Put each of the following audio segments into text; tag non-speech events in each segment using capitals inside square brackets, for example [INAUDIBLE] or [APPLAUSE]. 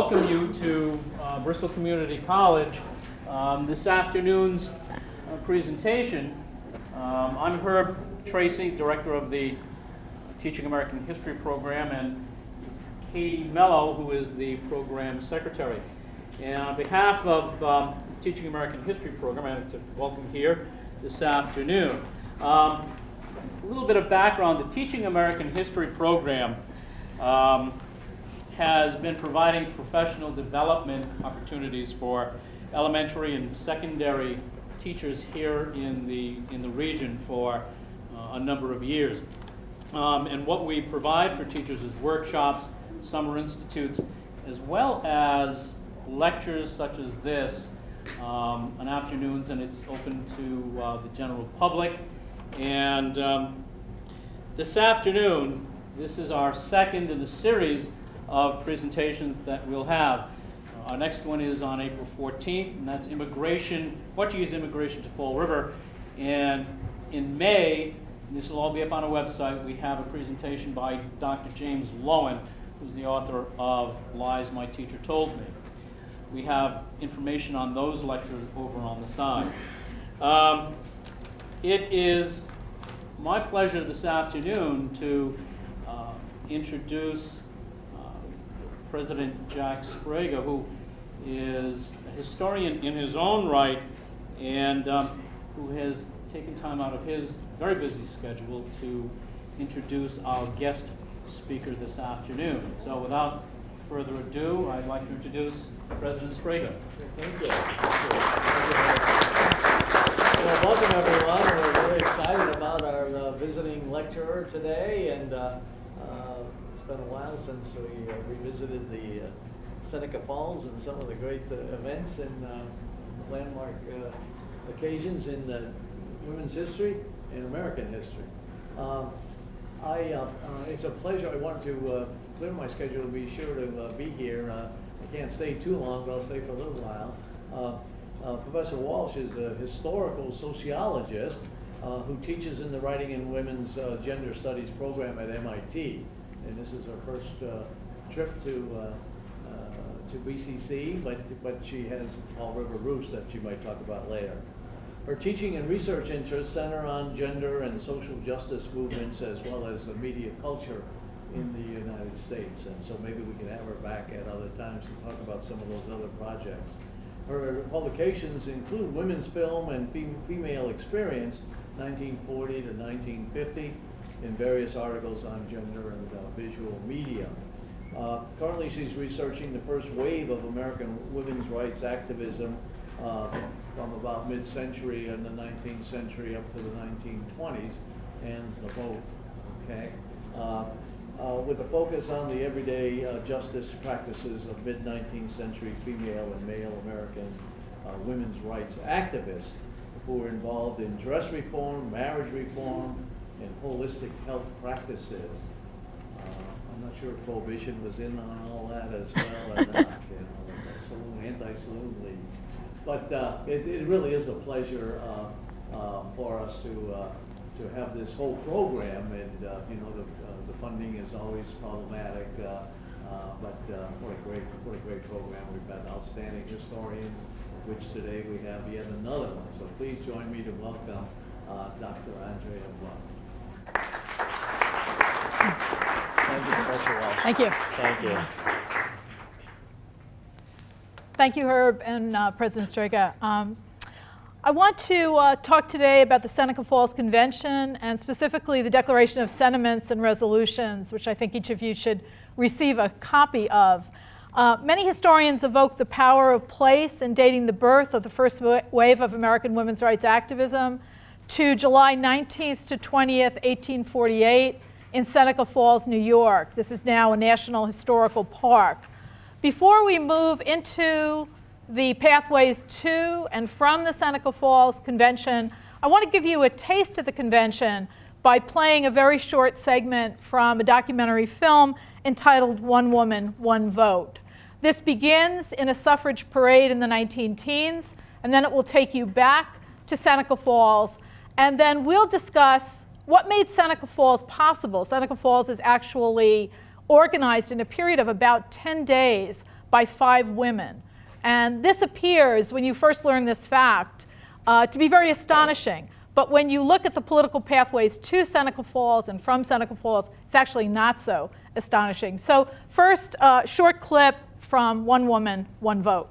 welcome you to uh, Bristol Community College. Um, this afternoon's uh, presentation, um, I'm Herb Tracy, Director of the Teaching American History Program, and Katie Mello, who is the Program Secretary. And on behalf of um, Teaching American History Program, I'd like to welcome here this afternoon. Um, a little bit of background, the Teaching American History Program um, has been providing professional development opportunities for elementary and secondary teachers here in the, in the region for uh, a number of years. Um, and what we provide for teachers is workshops, summer institutes, as well as lectures such as this um, on afternoons, and it's open to uh, the general public. And um, this afternoon, this is our second in the series of presentations that we'll have. Our next one is on April 14th, and that's immigration, Portuguese immigration to Fall River. And in May, and this will all be up on our website, we have a presentation by Dr. James Loewen, who's the author of Lies My Teacher Told Me. We have information on those lectures over on the side. Um, it is my pleasure this afternoon to uh, introduce President Jack Sbrega, who is a historian in his own right and um, who has taken time out of his very busy schedule to introduce our guest speaker this afternoon. So without further ado, I'd like to introduce President Sbrega. Thank you. Well, welcome everyone. We're very excited about our uh, visiting lecturer today, and uh, uh, it's been a while since we uh, revisited the uh, Seneca Falls and some of the great uh, events and landmark occasions in women's history and American history. Um, I, it's a pleasure. I want to clear my schedule to be sure to be here. I can't stay too long, but I'll stay for a little while. Uh, uh, Professor Walsh is a historical sociologist uh, who teaches in the Writing in Women's uh, Gender Studies program at MIT. And this is her first uh, trip to, uh, to BCC, but, but she has Fall River roots that she might talk about later. Her teaching and research interests center on gender and social justice movements as well as the media culture in the United States. And so maybe we can have her back at other times to talk about some of those other projects. Her publications include Women's Film and Fem Female Experience, 1940 to 1950, in various articles on gender and uh, visual media. Uh, currently, she's researching the first wave of American women's rights activism uh, from about mid-century in the 19th century up to the 1920s, and the vote. Okay. Uh, with a focus on the everyday uh, justice practices of mid-19th century female and male American uh, women's rights activists who were involved in dress reform, marriage reform, and holistic health practices. Uh, I'm not sure if Prohibition was in on all that as well or not, you know, the saloon, anti-saloon league. But uh, it, it, really is a pleasure uh, for us to to have this whole program, and you know the the funding is always problematic, uh, uh, but uh, what a great what a great program. We've got outstanding historians, which today we have yet another one. So please join me to welcome Dr. Andrea Blum. Thank you, Professor Walsh. Thank you. Thank you. Thank you, Herb and uh, President Sbrega. Um, I want to uh, talk today about the Seneca Falls Convention and specifically the Declaration of Sentiments and Resolutions, which I think each of you should receive a copy of. Uh, many historians evoke the power of place in dating the birth of the first wave of American women's rights activism to July 19th to 20th, 1848 in Seneca Falls, New York. This is now a National Historical Park. Before we move into the pathways to and from the Seneca Falls Convention, I want to give you a taste of the convention by playing a very short segment from a documentary film entitled One Woman, One Vote. This begins in a suffrage parade in the 19 teens, and then it will take you back to Seneca Falls, and then we'll discuss what made Seneca Falls possible. Seneca Falls is actually organized in a period of about 10 days by five women. And this appears, when you first learn this fact, uh, to be very astonishing. But when you look at the political pathways to Seneca Falls and from Seneca Falls, it's actually not so astonishing. So first, uh, short clip from One Woman, One Vote.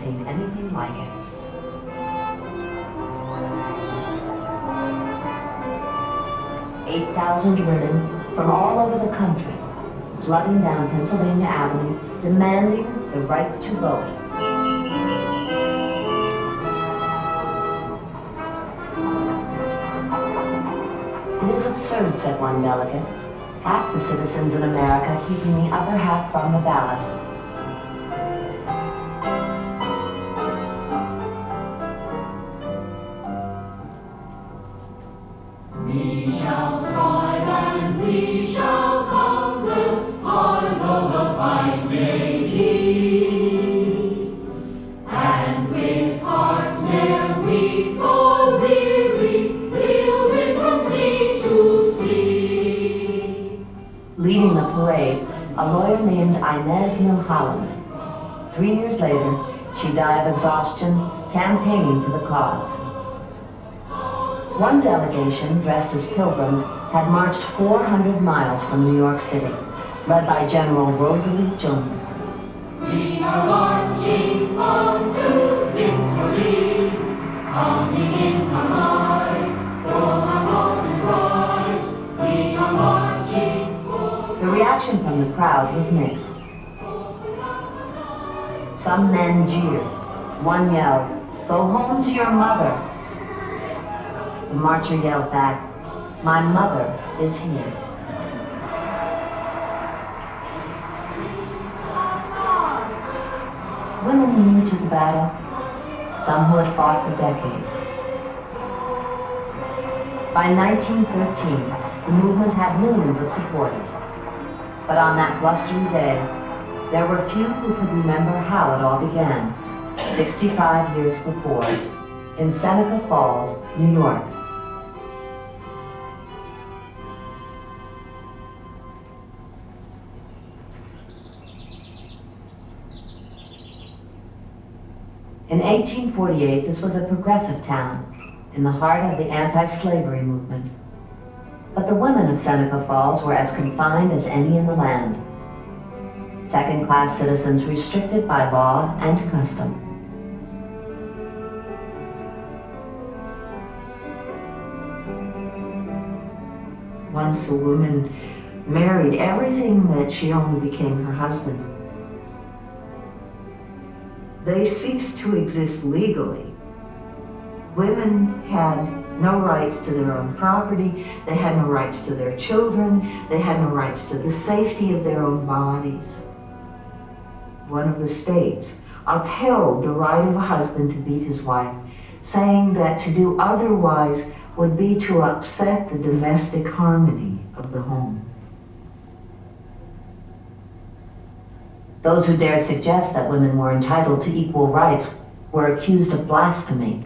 Seen anything like it. Eight thousand women from all over the country flooding down Pennsylvania Avenue demanding the right to vote. It is absurd, said one delegate, half the citizens in America keeping the other half from the ballot. Three years later, she died of exhaustion campaigning for the cause. One delegation, dressed as pilgrims, had marched 400 miles from New York City, led by General Rosalie Jones. We are marching on to victory, coming in our light, right. The reaction from the crowd was mixed. Some men jeered. One yelled, Go home to your mother. The marcher yelled back, My mother is here. Women new to the battle, some who had fought for decades. By 1913, the movement had millions of supporters. But on that blustery day, there were few who could remember how it all began, 65 years before, in Seneca Falls, New York. In 1848, this was a progressive town in the heart of the anti-slavery movement. But the women of Seneca Falls were as confined as any in the land. Second-class citizens restricted by law and custom. Once a woman married, everything that she owned became her husband's. They ceased to exist legally. Women had no rights to their own property, they had no rights to their children, they had no rights to the safety of their own bodies. One of the states upheld the right of a husband to beat his wife, saying that to do otherwise would be to upset the domestic harmony of the home. Those who dared suggest that women were entitled to equal rights were accused of blasphemy.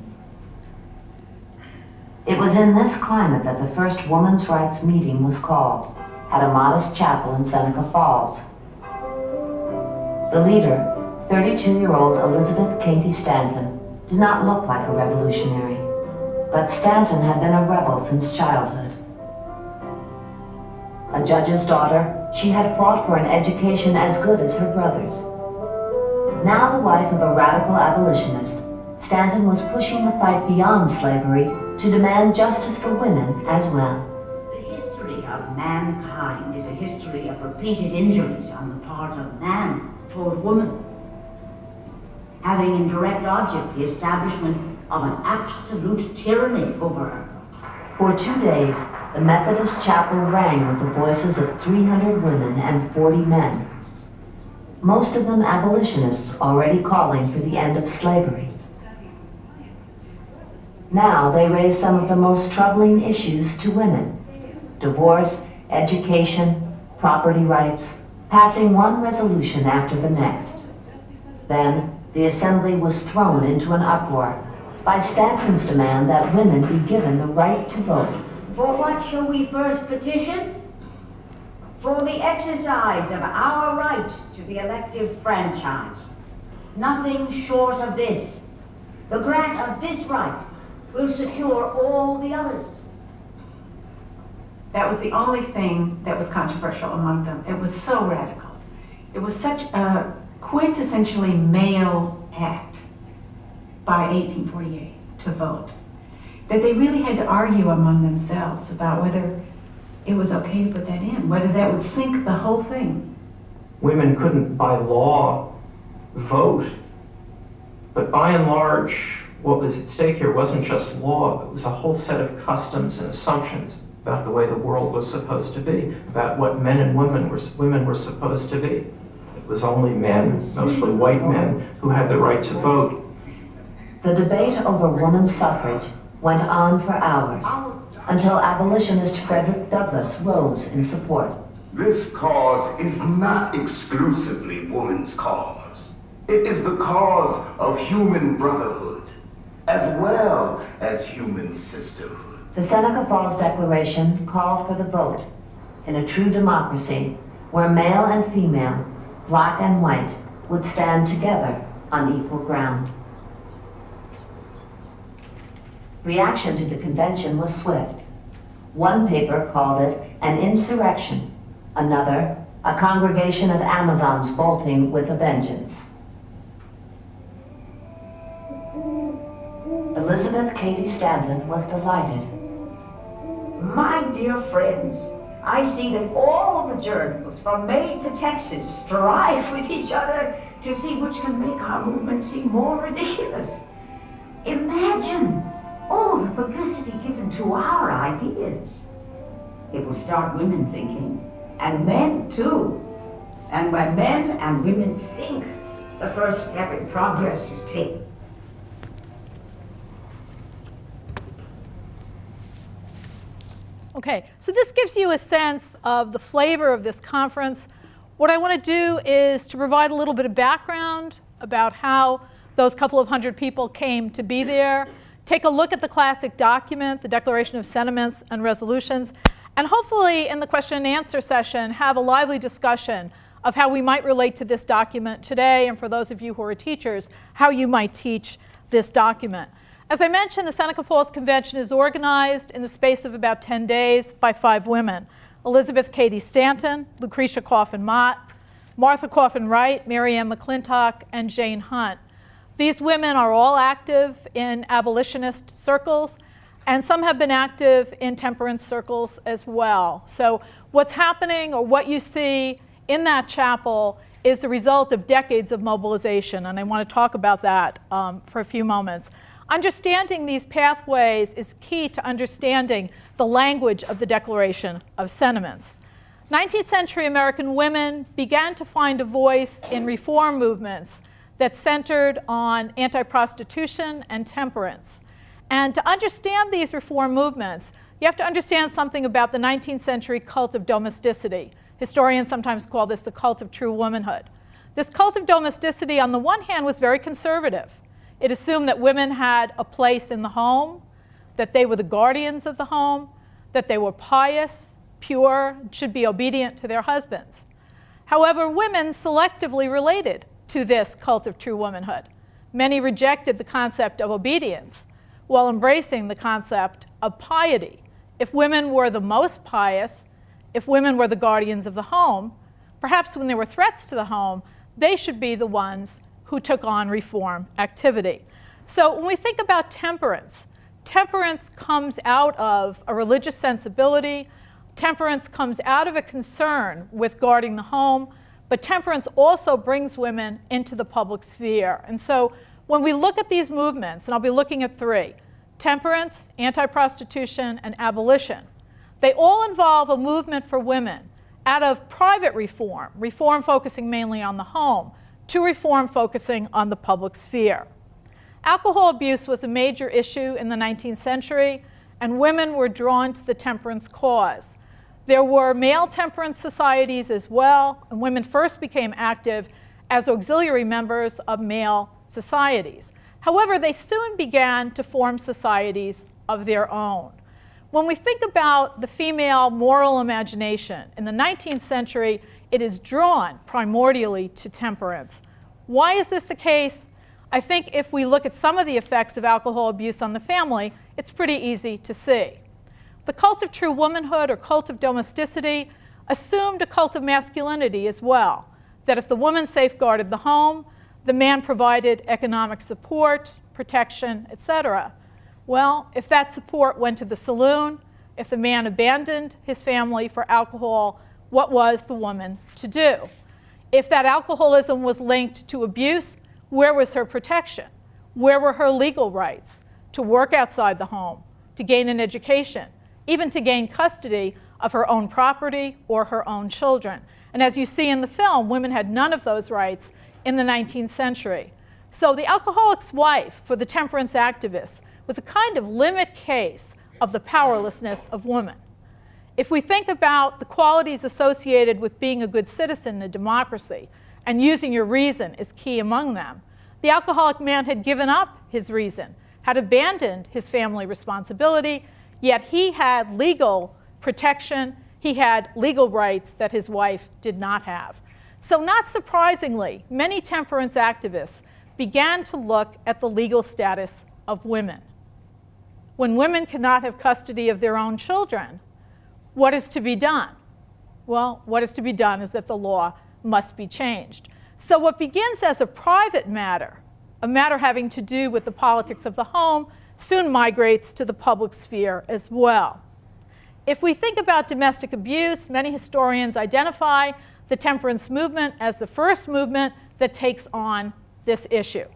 It was in this climate that the first women's rights meeting was called at a modest chapel in Seneca Falls. The leader, 32-year-old Elizabeth Cady Stanton, did not look like a revolutionary, but Stanton had been a rebel since childhood. A judge's daughter, she had fought for an education as good as her brother's. Now the wife of a radical abolitionist, Stanton was pushing the fight beyond slavery to demand justice for women as well. The history of mankind is a history of repeated injuries on the part of man toward woman, having in direct object the establishment of an absolute tyranny over her. For two days, the Methodist chapel rang with the voices of 300 women and 40 men. most of them abolitionists already calling for the end of slavery. Now they raise some of the most troubling issues to women divorce, education, property rights, passing one resolution after the next. Then, the assembly was thrown into an uproar by Stanton's demand that women be given the right to vote. For what shall we first petition? For the exercise of our right to the elective franchise. Nothing short of this. The grant of this right will secure all the others. That was the only thing that was controversial among them. It was so radical. It was such a quintessentially male act by 1848 to vote that they really had to argue among themselves about whether it was okay to put that in, whether that would sink the whole thing. Women couldn't, by law, vote. But by and large, what was at stake here wasn't just law, it was a whole set of customs and assumptions about the way the world was supposed to be, about what men and women were, women were supposed to be. It was only men, mostly white men, who had the right to vote. The debate over women's suffrage went on for hours until abolitionist Frederick Douglass rose in support. This cause is not exclusively woman's cause. It is the cause of human brotherhood, as well as human sisterhood. The Seneca Falls Declaration called for the vote in a true democracy where male and female, black and white, would stand together on equal ground. Reaction to the convention was swift. One paper called it an insurrection, another, a congregation of Amazons bolting with a vengeance. Elizabeth Cady Stanton was delighted. My dear friends, I see that all the journals from Maine to Texas strive [LAUGHS] with each other to see which can make our movement seem more ridiculous. Imagine all the publicity given to our ideas. It will start women thinking, and men too. And when men and women think, the first step in progress is taken. Okay, so this gives you a sense of the flavor of this conference. What I want to do is to provide a little bit of background about how those couple of hundred people came to be there, take a look at the classic document, the Declaration of Sentiments and Resolutions, and hopefully in the question and answer session have a lively discussion of how we might relate to this document today, and for those of you who are teachers, how you might teach this document. As I mentioned, the Seneca Falls Convention is organized in the space of about 10 days by five women. Elizabeth Cady Stanton, Lucretia Coffin Mott, Martha Coffin Wright, Mary Ann McClintock, and Jane Hunt. These women are all active in abolitionist circles, and some have been active in temperance circles as well. So what's happening or what you see in that chapel is the result of decades of mobilization, and I want to talk about that um, for a few moments. Understanding these pathways is key to understanding the language of the Declaration of Sentiments. 19th century American women began to find a voice in reform movements that centered on anti-prostitution and temperance. And to understand these reform movements, you have to understand something about the 19th century cult of domesticity. Historians sometimes call this the cult of true womanhood. This cult of domesticity, on the one hand, was very conservative. It assumed that women had a place in the home, that they were the guardians of the home, that they were pious, pure, should be obedient to their husbands. However, women selectively related to this cult of true womanhood. Many rejected the concept of obedience while embracing the concept of piety. If women were the most pious, if women were the guardians of the home, perhaps when there were threats to the home, they should be the ones who took on reform activity. So when we think about temperance, temperance comes out of a religious sensibility. Temperance comes out of a concern with guarding the home, but temperance also brings women into the public sphere. And so when we look at these movements, and I'll be looking at three, temperance, anti-prostitution, and abolition, they all involve a movement for women out of private reform, reform focusing mainly on the home, to reform focusing on the public sphere. Alcohol abuse was a major issue in the 19th century, and women were drawn to the temperance cause. There were male temperance societies as well, and women first became active as auxiliary members of male societies. However, they soon began to form societies of their own. When we think about the female moral imagination, in the 19th century, it is drawn primordially to temperance. Why is this the case? I think if we look at some of the effects of alcohol abuse on the family, it's pretty easy to see. The cult of true womanhood or cult of domesticity assumed a cult of masculinity as well, that if the woman safeguarded the home, the man provided economic support, protection, etc. Well, if that support went to the saloon, if the man abandoned his family for alcohol, what was the woman to do? If that alcoholism was linked to abuse, where was her protection? Where were her legal rights to work outside the home, to gain an education, even to gain custody of her own property or her own children? And as you see in the film, women had none of those rights in the 19th century. So the alcoholic's wife for the temperance activists was a kind of limit case of the powerlessness of women. If we think about the qualities associated with being a good citizen in a democracy, and using your reason is key among them, the alcoholic man had given up his reason, had abandoned his family responsibility, yet he had legal protection, he had legal rights that his wife did not have. So not surprisingly, many temperance activists began to look at the legal status of women. When women cannot have custody of their own children, what is to be done? Well, what is to be done is that the law must be changed. So what begins as a private matter, a matter having to do with the politics of the home, soon migrates to the public sphere as well. If we think about domestic abuse, many historians identify the temperance movement as the first movement that takes on this issue.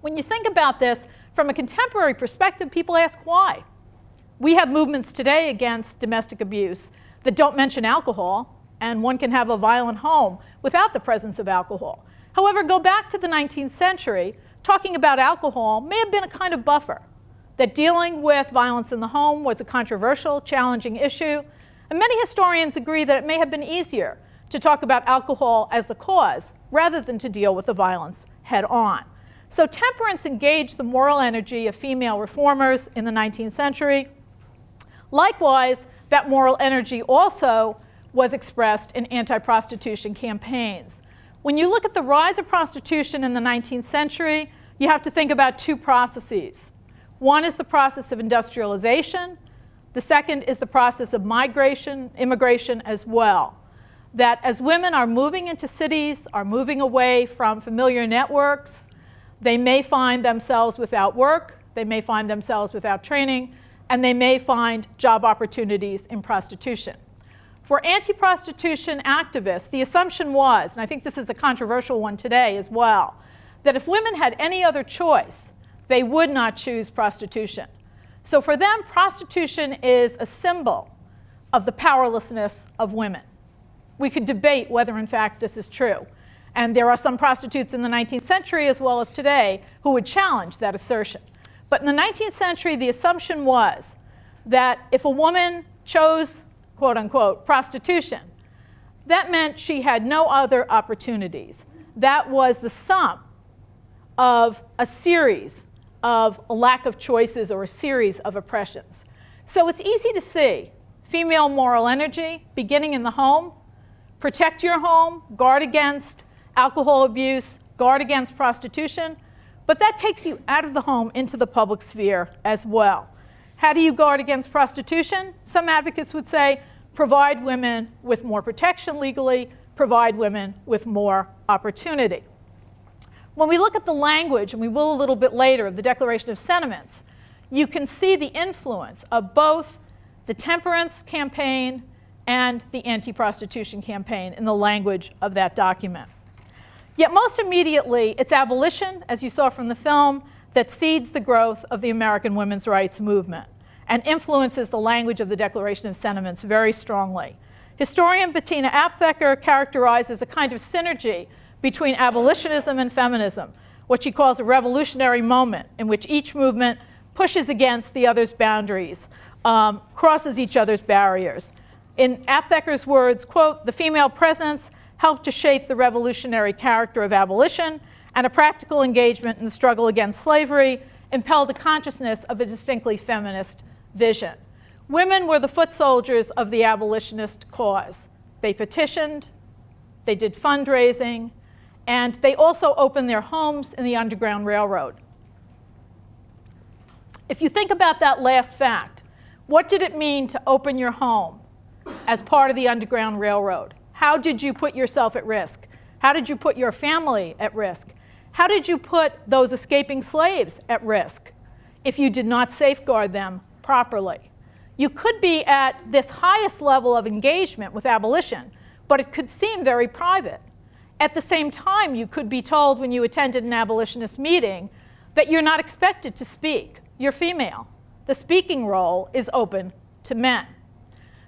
When you think about this from a contemporary perspective, people ask why. We have movements today against domestic abuse that don't mention alcohol, and one can have a violent home without the presence of alcohol. However, go back to the 19th century, talking about alcohol may have been a kind of buffer, that dealing with violence in the home was a controversial, challenging issue, and many historians agree that it may have been easier to talk about alcohol as the cause rather than to deal with the violence head on. So temperance engaged the moral energy of female reformers in the 19th century. Likewise, that moral energy also was expressed in anti-prostitution campaigns. When you look at the rise of prostitution in the 19th century, you have to think about two processes. One is the process of industrialization. The second is the process of migration, immigration as well. That as women are moving into cities, are moving away from familiar networks, they may find themselves without work, they may find themselves without training, and they may find job opportunities in prostitution. For anti-prostitution activists, the assumption was, and I think this is a controversial one today as well, that if women had any other choice, they would not choose prostitution. So for them, prostitution is a symbol of the powerlessness of women. We could debate whether, in fact, this is true. And there are some prostitutes in the 19th century as well as today who would challenge that assertion. But in the 19th century, the assumption was that if a woman chose quote unquote, prostitution, that meant she had no other opportunities. That was the sum of a series of a lack of choices or a series of oppressions. So it's easy to see female moral energy beginning in the home, protect your home, guard against alcohol abuse, guard against prostitution, but that takes you out of the home into the public sphere as well. How do you guard against prostitution? Some advocates would say provide women with more protection legally, provide women with more opportunity. When we look at the language, and we will a little bit later, of the Declaration of Sentiments, you can see the influence of both the temperance campaign and the anti-prostitution campaign in the language of that document. Yet most immediately, it's abolition, as you saw from the film, that seeds the growth of the American women's rights movement. and influences the language of the Declaration of Sentiments very strongly. Historian Bettina Aptheker characterizes a kind of synergy between abolitionism and feminism, what she calls a revolutionary moment in which each movement pushes against the other's boundaries, um, crosses each other's barriers. In Aptheker's words, quote, the female presence helped to shape the revolutionary character of abolition and a practical engagement in the struggle against slavery impelled a consciousness of a distinctly feminist vision. Women were the foot soldiers of the abolitionist cause. They petitioned, they did fundraising, and they also opened their homes in the Underground Railroad. If you think about that last fact, what did it mean to open your home as part of the Underground Railroad? How did you put yourself at risk? How did you put your family at risk? How did you put those escaping slaves at risk if you did not safeguard them properly? You could be at this highest level of engagement with abolition, but it could seem very private. At the same time, you could be told when you attended an abolitionist meeting that you're not expected to speak. You're female. The speaking role is open to men.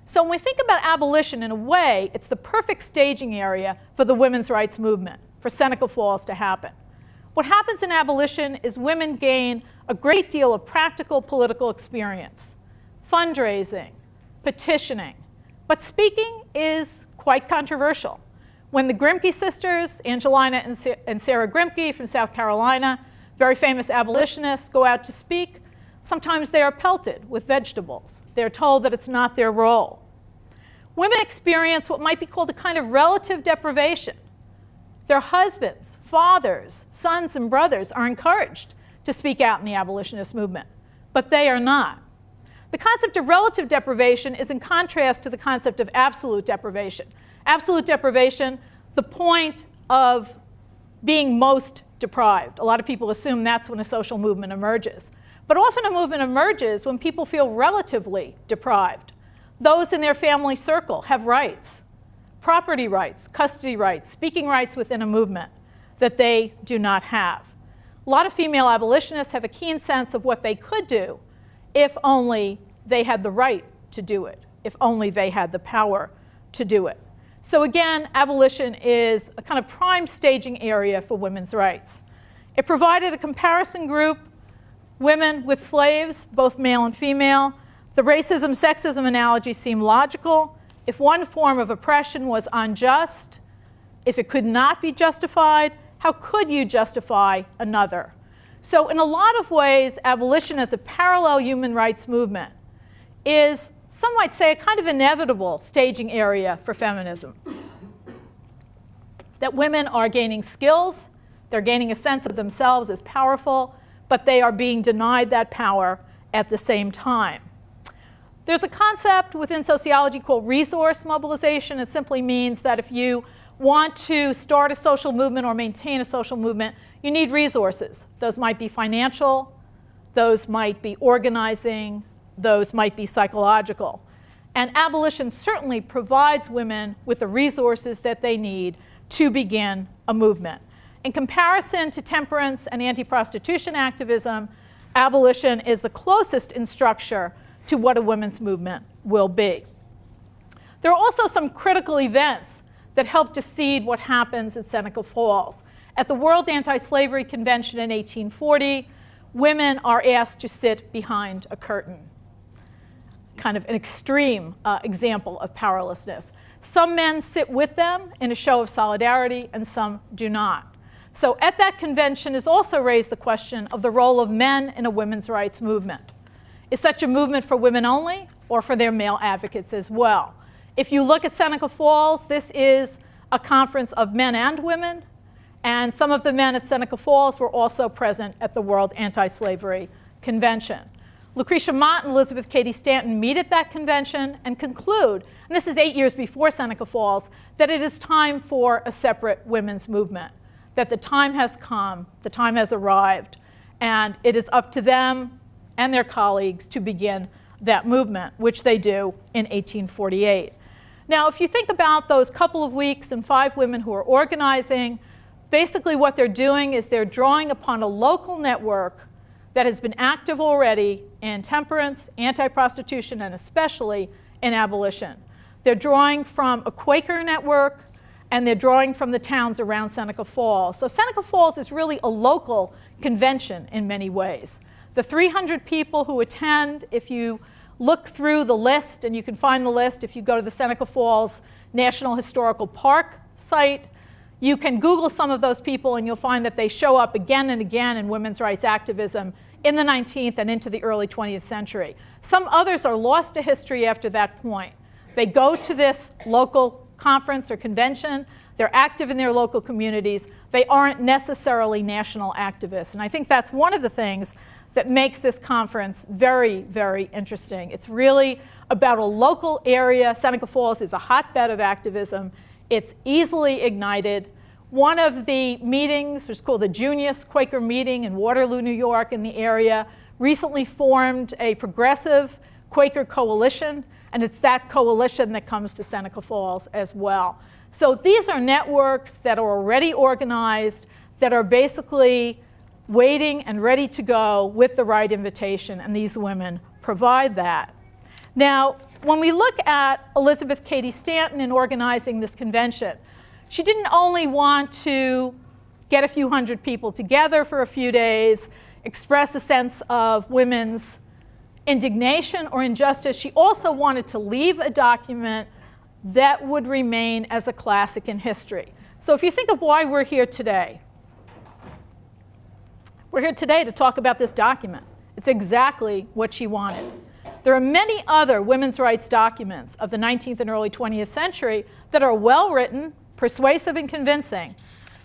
So when we think about abolition, in a way, it's the perfect staging area for the women's rights movement, for Seneca Falls to happen. What happens in abolition is women gain a great deal of practical political experience, fundraising, petitioning. But speaking is quite controversial. When the Grimke sisters, Angelina and Sarah Grimke from South Carolina, very famous abolitionists, go out to speak, sometimes they are pelted with vegetables. They're told that it's not their role. Women experience what might be called a kind of relative deprivation. Their husbands, fathers, sons, and brothers are encouraged to speak out in the abolitionist movement, but they are not. The concept of relative deprivation is in contrast to the concept of absolute deprivation. Absolute deprivation, the point of being most deprived. A lot of people assume that's when a social movement emerges. But often a movement emerges when people feel relatively deprived. Those in their family circle have rights, property rights, custody rights, speaking rights within a movement that they do not have. A lot of female abolitionists have a keen sense of what they could do if only they had the right to do it, if only they had the power to do it. So again, abolition is a kind of prime staging area for women's rights. It provided a comparison group women with slaves, both male and female. The racism sexism analogy seemed logical. If one form of oppression was unjust, if it could not be justified, how could you justify another? So, in a lot of ways, abolition as a parallel human rights movement is, some might say, a kind of inevitable staging area for feminism. That women are gaining skills, they're gaining a sense of themselves as powerful, but they are being denied that power at the same time. There's a concept within sociology called resource mobilization. It simply means that if you want to start a social movement or maintain a social movement, you need resources. Those might be financial, those might be organizing, those might be psychological. And abolition certainly provides women with the resources that they need to begin a movement. In comparison to temperance and anti-prostitution activism, abolition is the closest in structure to what a women's movement will be. There are also some critical events that help to seed what happens at Seneca Falls. At the World Anti-Slavery Convention in 1840, women are asked to sit behind a curtain. Kind of an extreme uh, example of powerlessness. Some men sit with them in a show of solidarity, and some do not. So at that convention is also raised the question of the role of men in a women's rights movement. Is such a movement for women only or for their male advocates as well? If you look at Seneca Falls, this is a conference of men and women, and some of the men at Seneca Falls were also present at the World Anti-Slavery Convention. Lucretia Mott and Elizabeth Cady Stanton meet at that convention and conclude, and this is eight years before Seneca Falls, that it is time for a separate women's movement that the time has come, the time has arrived, and it is up to them and their colleagues to begin that movement, which they do in 1848. Now, if you think about those couple of weeks and five women who are organizing, basically what they're doing is they're drawing upon a local network that has been active already in temperance, anti-prostitution, and especially in abolition. They're drawing from a Quaker network, and they're drawing from the towns around Seneca Falls. So Seneca Falls is really a local convention in many ways. The 300 people who attend, if you look through the list, and you can find the list if you go to the Seneca Falls National Historical Park site, you can Google some of those people and you'll find that they show up again and again in women's rights activism in the 19th and into the early 20th century. Some others are lost to history after that point. They go to this local conference or convention, they're active in their local communities, they aren't necessarily national activists. And I think that's one of the things that makes this conference very, very interesting. It's really about a local area. Seneca Falls is a hotbed of activism. It's easily ignited. One of the meetings, which is called the Junius Quaker Meeting in Waterloo, New York, in the area, recently formed a progressive Quaker coalition, and it's that coalition that comes to Seneca Falls as well. So these are networks that are already organized, that are basically waiting and ready to go with the right invitation, and these women provide that. Now, when we look at Elizabeth Cady Stanton in organizing this convention, she didn't only want to get a few hundred people together for a few days, express a sense of women's indignation or injustice, she also wanted to leave a document that would remain as a classic in history. So if you think of why we're here today, we're here today to talk about this document. It's exactly what she wanted. There are many other women's rights documents of the 19th and early 20th century that are well written, persuasive, and convincing,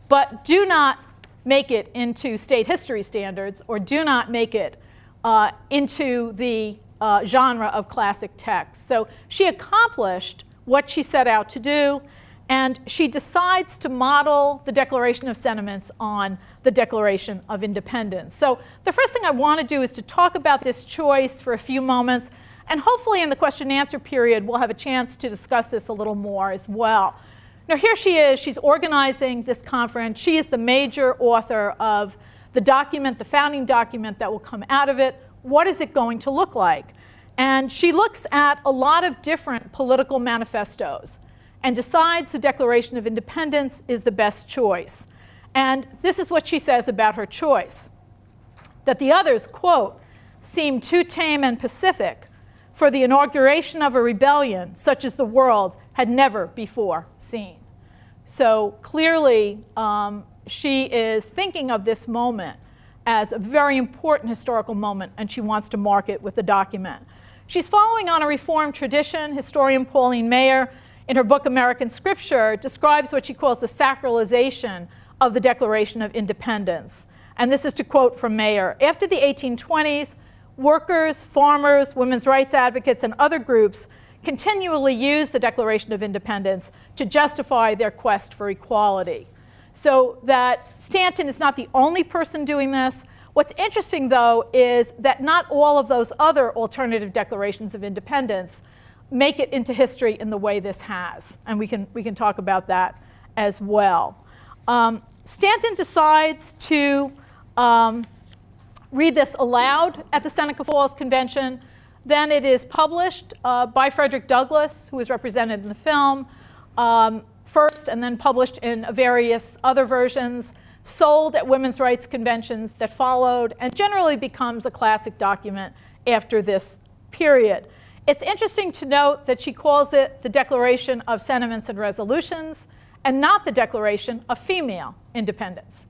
but do not make it into state history standards or do not make it uh, into the uh, genre of classic text. So she accomplished what she set out to do, and she decides to model the Declaration of Sentiments on the Declaration of Independence. So the first thing I want to do is to talk about this choice for a few moments, and hopefully in the question and answer period we'll have a chance to discuss this a little more as well. Now here she is, she's organizing this conference. She is the major author of the document, the founding document that will come out of it. What is it going to look like? And she looks at a lot of different political manifestos and decides the Declaration of Independence is the best choice. And this is what she says about her choice that the others, quote, seem too tame and pacific for the inauguration of a rebellion such as the world had never before seen. So clearly, um, she is thinking of this moment as a very important historical moment, and she wants to mark it with the document. She's following on a Reformed tradition. Historian Pauline Maier, in her book American Scripture, describes what she calls the sacralization of the Declaration of Independence. And this is to quote from Maier. After the 1820s, workers, farmers, women's rights advocates, and other groups continually used the Declaration of Independence to justify their quest for equality. So that Stanton is not the only person doing this. What's interesting, though, is that not all of those other alternative declarations of independence make it into history in the way this has. And we can, we can talk about that as well. Um, Stanton decides to um, read this aloud at the Seneca Falls Convention. Then it is published uh, by Frederick Douglass, who is represented in the film, um, first and then published in various other versions, sold at women's rights conventions that followed, and generally becomes a classic document after this period. It's interesting to note that she calls it the Declaration of Sentiments and Resolutions and not the Declaration of Female Independence.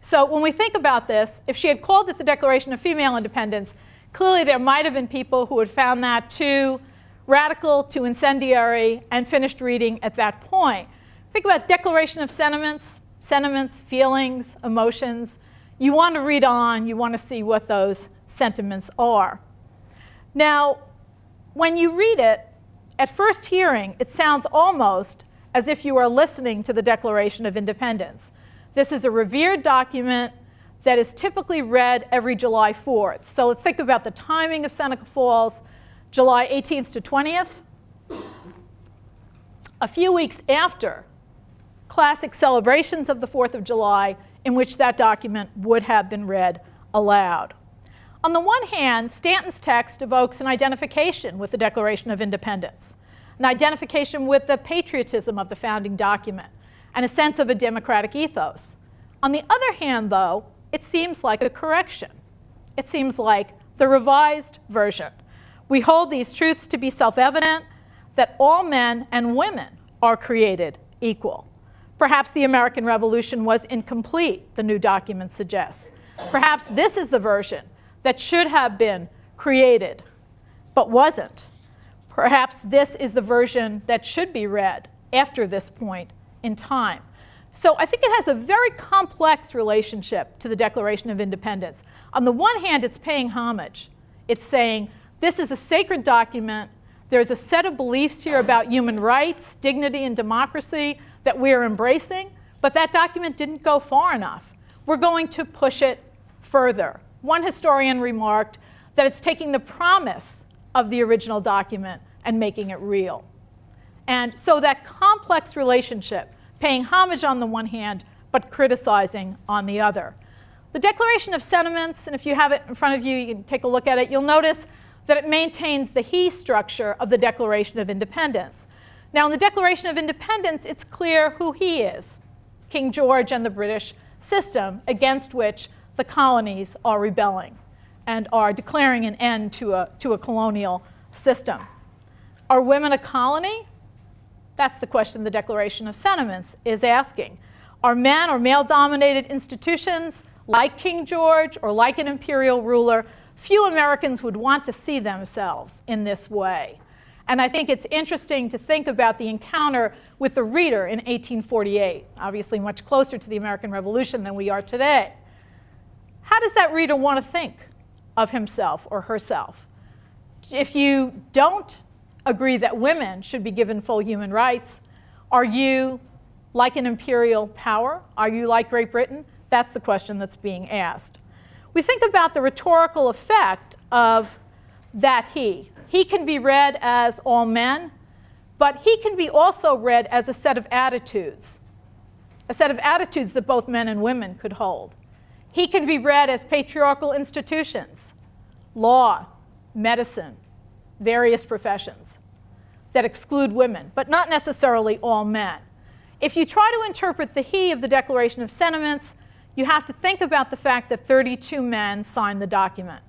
So when we think about this, if she had called it the Declaration of Female Independence, clearly there might have been people who had found that too radical, too incendiary, and finished reading at that point. Think about Declaration of Sentiments, sentiments, feelings, emotions. You want to read on, you want to see what those sentiments are. Now, when you read it, at first hearing, it sounds almost as if you are listening to the Declaration of Independence. This is a revered document that is typically read every July 4th. So let's think about the timing of Seneca Falls, July 18th to 20th. A few weeks after classic celebrations of the 4th of July in which that document would have been read aloud. On the one hand, Stanton's text evokes an identification with the Declaration of Independence, an identification with the patriotism of the founding document, and a sense of a democratic ethos. On the other hand, though, it seems like a correction. It seems like the revised version. We hold these truths to be self evident that all men and women are created equal. Perhaps the American Revolution was incomplete, the new document suggests. Perhaps this is the version that should have been created but wasn't. Perhaps this is the version that should be read after this point in time. So I think it has a very complex relationship to the Declaration of Independence. On the one hand, it's paying homage. It's saying, this is a sacred document. There's a set of beliefs here about human rights, dignity, and democracy that we're embracing, but that document didn't go far enough. We're going to push it further. One historian remarked that it's taking the promise of the original document and making it real. And so that complex relationship, paying homage on the one hand, but criticizing on the other. The Declaration of Sentiments, and if you have it in front of you, you can take a look at it, you'll notice that it maintains the he structure of the Declaration of Independence. Now, in the Declaration of Independence, it's clear who he is King George and the British system against which the colonies are rebelling and are declaring an end to a, to a colonial system. Are women a colony? That's the question the Declaration of Sentiments is asking. Are men or male dominated institutions like King George or like an imperial ruler? Few Americans would want to see themselves in this way. And I think it's interesting to think about the encounter with the reader in 1848, obviously much closer to the American Revolution than we are today. How does that reader want to think of himself or herself? If you don't agree that women should be given full human rights, are you like an imperial power? Are you like Great Britain? That's the question that's being asked. We think about the rhetorical effect of that he, he can be read as all men, but he can be also read as a set of attitudes, a set of attitudes that both men and women could hold. He can be read as patriarchal institutions, law, medicine, various professions that exclude women, but not necessarily all men. If you try to interpret the he of the Declaration of Sentiments, you have to think about the fact that 32 men signed the document.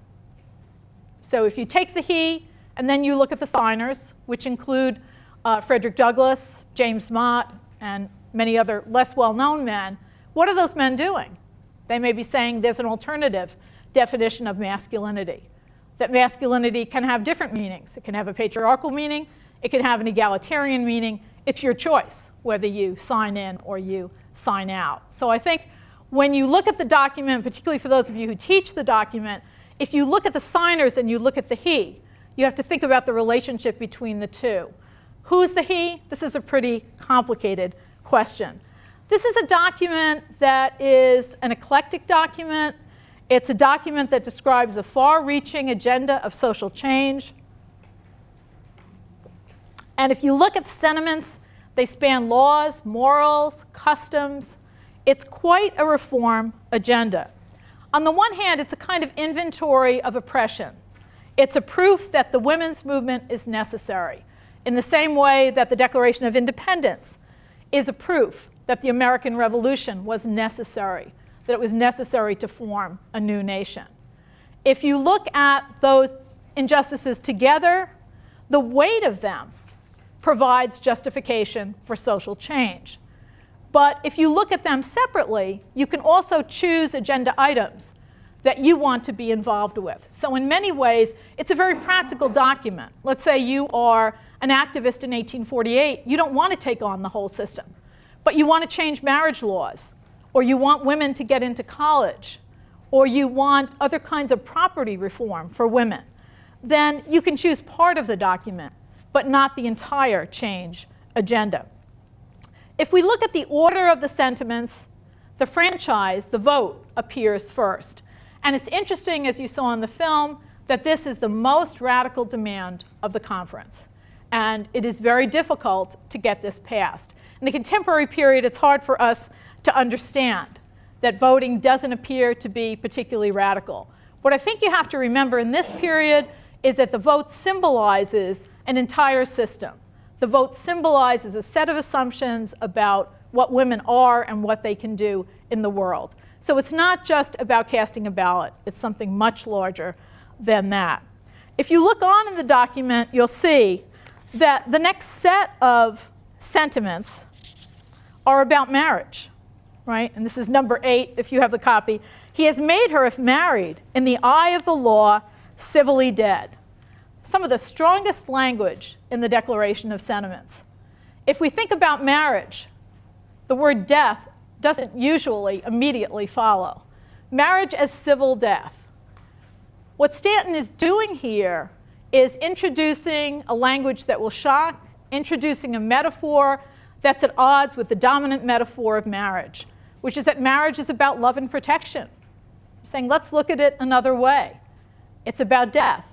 So if you take the he and then you look at the signers, which include uh, Frederick Douglass, James Mott, and many other less well-known men. What are those men doing? They may be saying there's an alternative definition of masculinity, that masculinity can have different meanings. It can have a patriarchal meaning, it can have an egalitarian meaning. It's your choice whether you sign in or you sign out. So I think when you look at the document, particularly for those of you who teach the document, if you look at the signers and you look at the he, you have to think about the relationship between the two. Who's the he? This is a pretty complicated question. This is a document that is an eclectic document. It's a document that describes a far-reaching agenda of social change. And if you look at the sentiments, they span laws, morals, customs. It's quite a reform agenda. On the one hand, it's a kind of inventory of oppression. It's a proof that the women's movement is necessary, in the same way that the Declaration of Independence is a proof that the American Revolution was necessary, that it was necessary to form a new nation. If you look at those injustices together, the weight of them provides justification for social change. But if you look at them separately, you can also choose agenda items that you want to be involved with. So in many ways, it's a very practical document. Let's say you are an activist in 1848. You don't want to take on the whole system, but you want to change marriage laws, or you want women to get into college, or you want other kinds of property reform for women. Then you can choose part of the document, but not the entire change agenda. If we look at the order of the sentiments, the franchise, the vote, appears first. And it's interesting, as you saw in the film, that this is the most radical demand of the conference. And it is very difficult to get this passed. In the contemporary period, it's hard for us to understand that voting doesn't appear to be particularly radical. What I think you have to remember in this period is that the vote symbolizes an entire system. The vote symbolizes a set of assumptions about what women are and what they can do in the world. So it's not just about casting a ballot, it's something much larger than that. If you look on in the document, you'll see that the next set of sentiments are about marriage, right? And this is number eight, if you have the copy. He has made her, if married, in the eye of the law, civilly dead. Some of the strongest language in the Declaration of Sentiments. If we think about marriage, the word death doesn't usually immediately follow. Marriage as civil death. What Stanton is doing here is introducing a language that will shock, introducing a metaphor that's at odds with the dominant metaphor of marriage, which is that marriage is about love and protection. Saying, let's look at it another way. It's about death.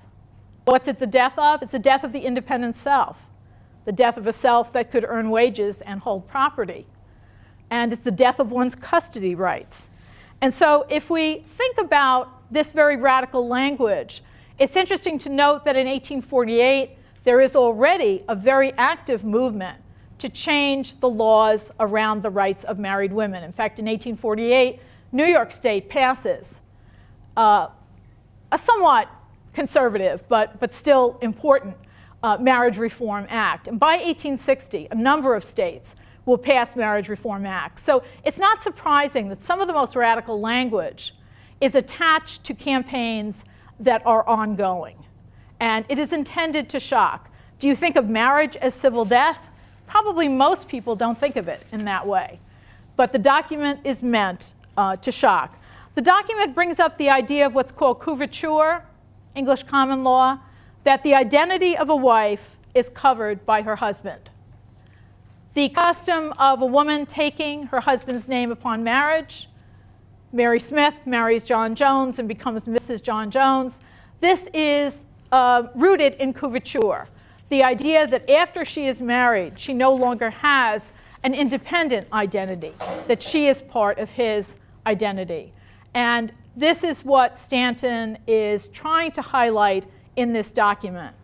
What's it the death of? It's the death of the independent self, the death of a self that could earn wages and hold property. And it's the death of one's custody rights. And so if we think about this very radical language, it's interesting to note that in 1848, there is already a very active movement to change the laws around the rights of married women. In fact, in 1848, New York State passes uh, a somewhat conservative, but, but still important uh, Marriage Reform Act. And by 1860, a number of states will pass Marriage Reform Acts. So it's not surprising that some of the most radical language is attached to campaigns that are ongoing. And it is intended to shock. Do you think of marriage as civil death? Probably most people don't think of it in that way. But the document is meant uh, to shock. The document brings up the idea of what's called coverture, English common law, that the identity of a wife is covered by her husband. The custom of a woman taking her husband's name upon marriage, Mary Smith marries John Jones and becomes Mrs. John Jones. This is uh, rooted in coverture, the idea that after she is married, she no longer has an independent identity, that she is part of his identity. And this is what Stanton is trying to highlight in this document.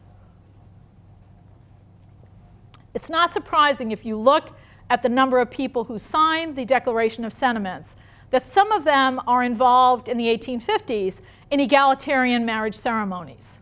It's not surprising if you look at the number of people who signed the Declaration of Sentiments that some of them are involved in the 1850s in egalitarian marriage ceremonies.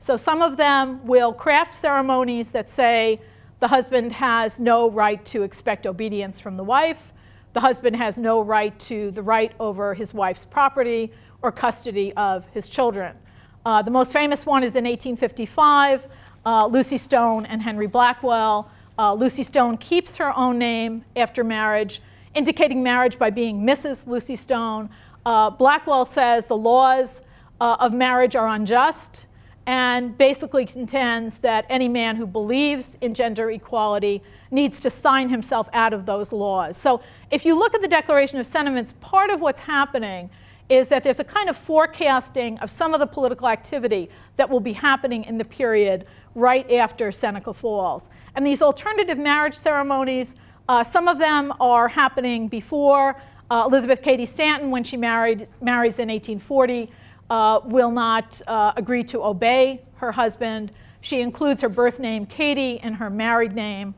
So some of them will craft ceremonies that say the husband has no right to expect obedience from the wife, the husband has no right to the right over his wife's property or custody of his children. Uh, the most famous one is in 1855, uh, Lucy Stone and Henry Blackwell. Uh, Lucy Stone keeps her own name after marriage, indicating marriage by being Mrs. Lucy Stone. Uh, Blackwell says the laws uh, of marriage are unjust and basically contends that any man who believes in gender equality needs to sign himself out of those laws. So if you look at the Declaration of Sentiments, part of what's happening is that there's a kind of forecasting of some of the political activity that will be happening in the period right after Seneca Falls. And these alternative marriage ceremonies, uh, some of them are happening before uh, Elizabeth Cady Stanton when she married, marries in 1840 uh, will not uh, agree to obey her husband. She includes her birth name, Cady, in her married name.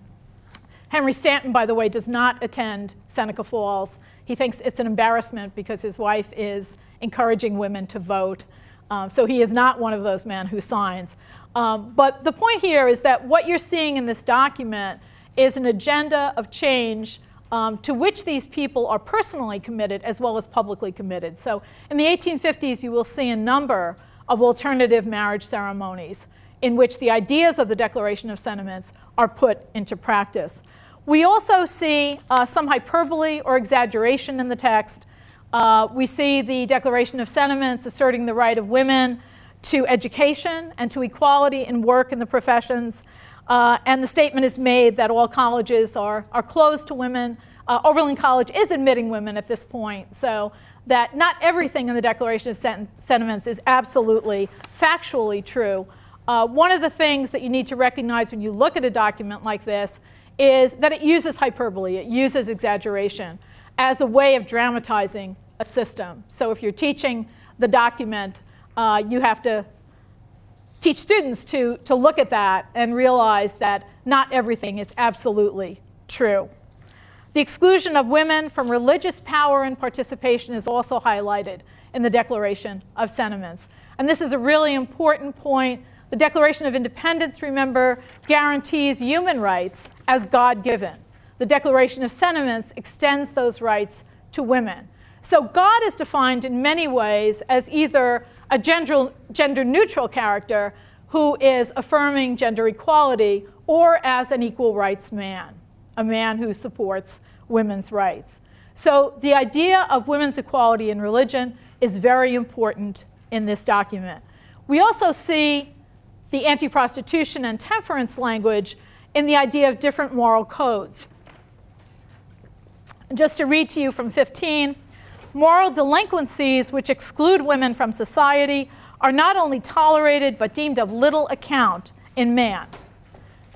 Henry Stanton, by the way, does not attend Seneca Falls. He thinks it's an embarrassment because his wife is encouraging women to vote. Um, so he is not one of those men who signs. Um, but the point here is that what you're seeing in this document is an agenda of change um, to which these people are personally committed as well as publicly committed. So in the 1850s, you will see a number of alternative marriage ceremonies in which the ideas of the Declaration of Sentiments are put into practice. We also see uh, some hyperbole or exaggeration in the text. Uh, we see the Declaration of Sentiments asserting the right of women to education and to equality in work in the professions. Uh, and the statement is made that all colleges are, are closed to women. Uh, Oberlin College is admitting women at this point, so that not everything in the Declaration of Sentiments is absolutely factually true. Uh, one of the things that you need to recognize when you look at a document like this is that it uses hyperbole, it uses exaggeration as a way of dramatizing a system. So if you're teaching the document uh, you have to teach students to, to look at that and realize that not everything is absolutely true. The exclusion of women from religious power and participation is also highlighted in the Declaration of Sentiments. And this is a really important point. The Declaration of Independence, remember, guarantees human rights as God given. The Declaration of Sentiments extends those rights to women. So God is defined in many ways as either a gender, gender neutral character who is affirming gender equality or as an equal rights man, a man who supports women's rights. So the idea of women's equality in religion is very important in this document. We also see the anti-prostitution and temperance language in the idea of different moral codes. Just to read to you from 15, moral delinquencies which exclude women from society are not only tolerated but deemed of little account in man.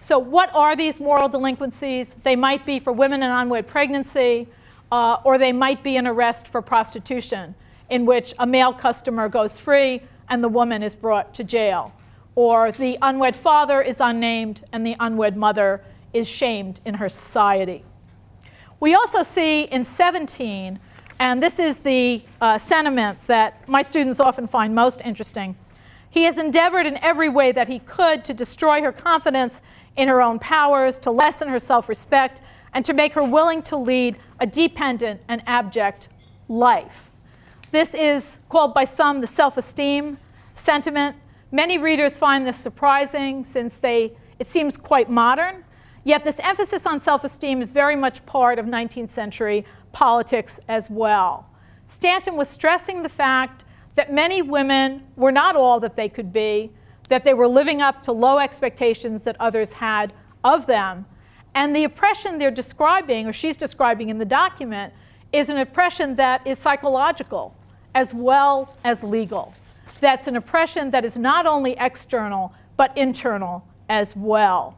So what are these moral delinquencies? They might be for women in unwed pregnancy, uh, or they might be an arrest for prostitution, in which a male customer goes free and the woman is brought to jail. Or the unwed father is unnamed and the unwed mother is shamed in her society. We also see in 17 and this is the uh, sentiment that my students often find most interesting. He has endeavored in every way that he could to destroy her confidence in her own powers, to lessen her self-respect, and to make her willing to lead a dependent and abject life. This is called by some the self-esteem sentiment. Many readers find this surprising since they, it seems quite modern. Yet this emphasis on self-esteem is very much part of 19th century politics as well. Stanton was stressing the fact that many women were not all that they could be, that they were living up to low expectations that others had of them. And the oppression they're describing, or she's describing in the document, is an oppression that is psychological as well as legal. That's an oppression that is not only external, but internal as well.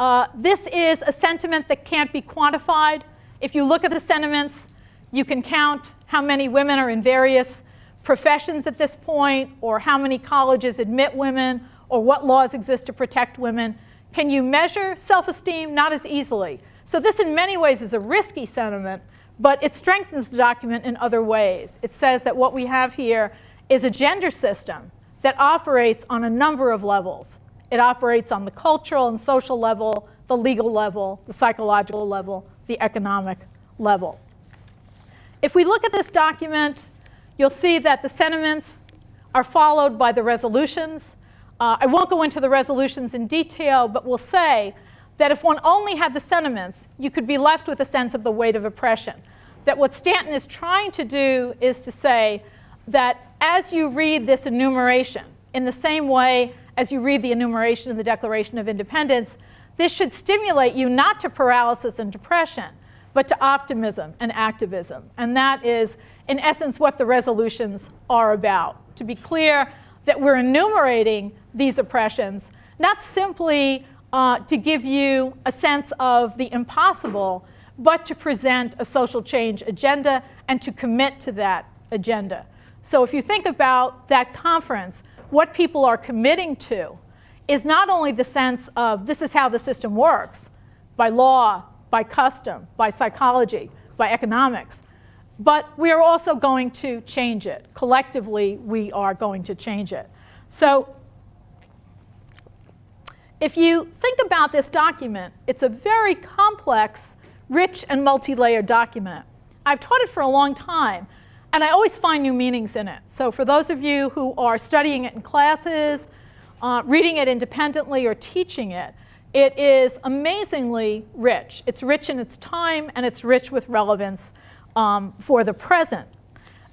Uh, this is a sentiment that can't be quantified. If you look at the sentiments, you can count how many women are in various professions at this point, or how many colleges admit women, or what laws exist to protect women. Can you measure self-esteem? Not as easily. So this in many ways is a risky sentiment, but it strengthens the document in other ways. It says that what we have here is a gender system that operates on a number of levels. It operates on the cultural and social level, the legal level, the psychological level, the economic level. If we look at this document, you'll see that the sentiments are followed by the resolutions. Uh, I won't go into the resolutions in detail, but we'll say that if one only had the sentiments, you could be left with a sense of the weight of oppression. That what Stanton is trying to do is to say that as you read this enumeration, in the same way as you read the enumeration of the Declaration of Independence, this should stimulate you not to paralysis and depression, but to optimism and activism. And that is, in essence, what the resolutions are about. To be clear, that we're enumerating these oppressions, not simply uh, to give you a sense of the impossible, but to present a social change agenda and to commit to that agenda. So if you think about that conference, what people are committing to is not only the sense of this is how the system works, by law, by custom, by psychology, by economics, but we are also going to change it. Collectively, we are going to change it. So if you think about this document, it's a very complex, rich, and multi-layered document. I've taught it for a long time, and I always find new meanings in it. So for those of you who are studying it in classes, uh, reading it independently or teaching it, it is amazingly rich. It's rich in its time and it's rich with relevance um, for the present.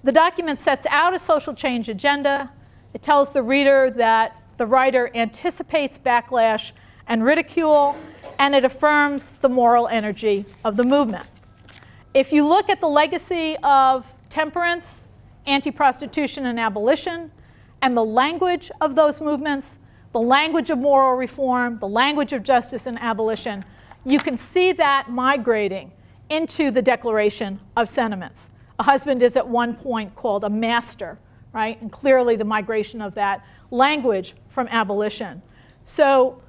The document sets out a social change agenda. It tells the reader that the writer anticipates backlash and ridicule, and it affirms the moral energy of the movement. If you look at the legacy of temperance, anti-prostitution and abolition, and the language of those movements, the language of moral reform, the language of justice and abolition, you can see that migrating into the Declaration of Sentiments. A husband is at one point called a master right? And clearly the migration of that language from abolition. So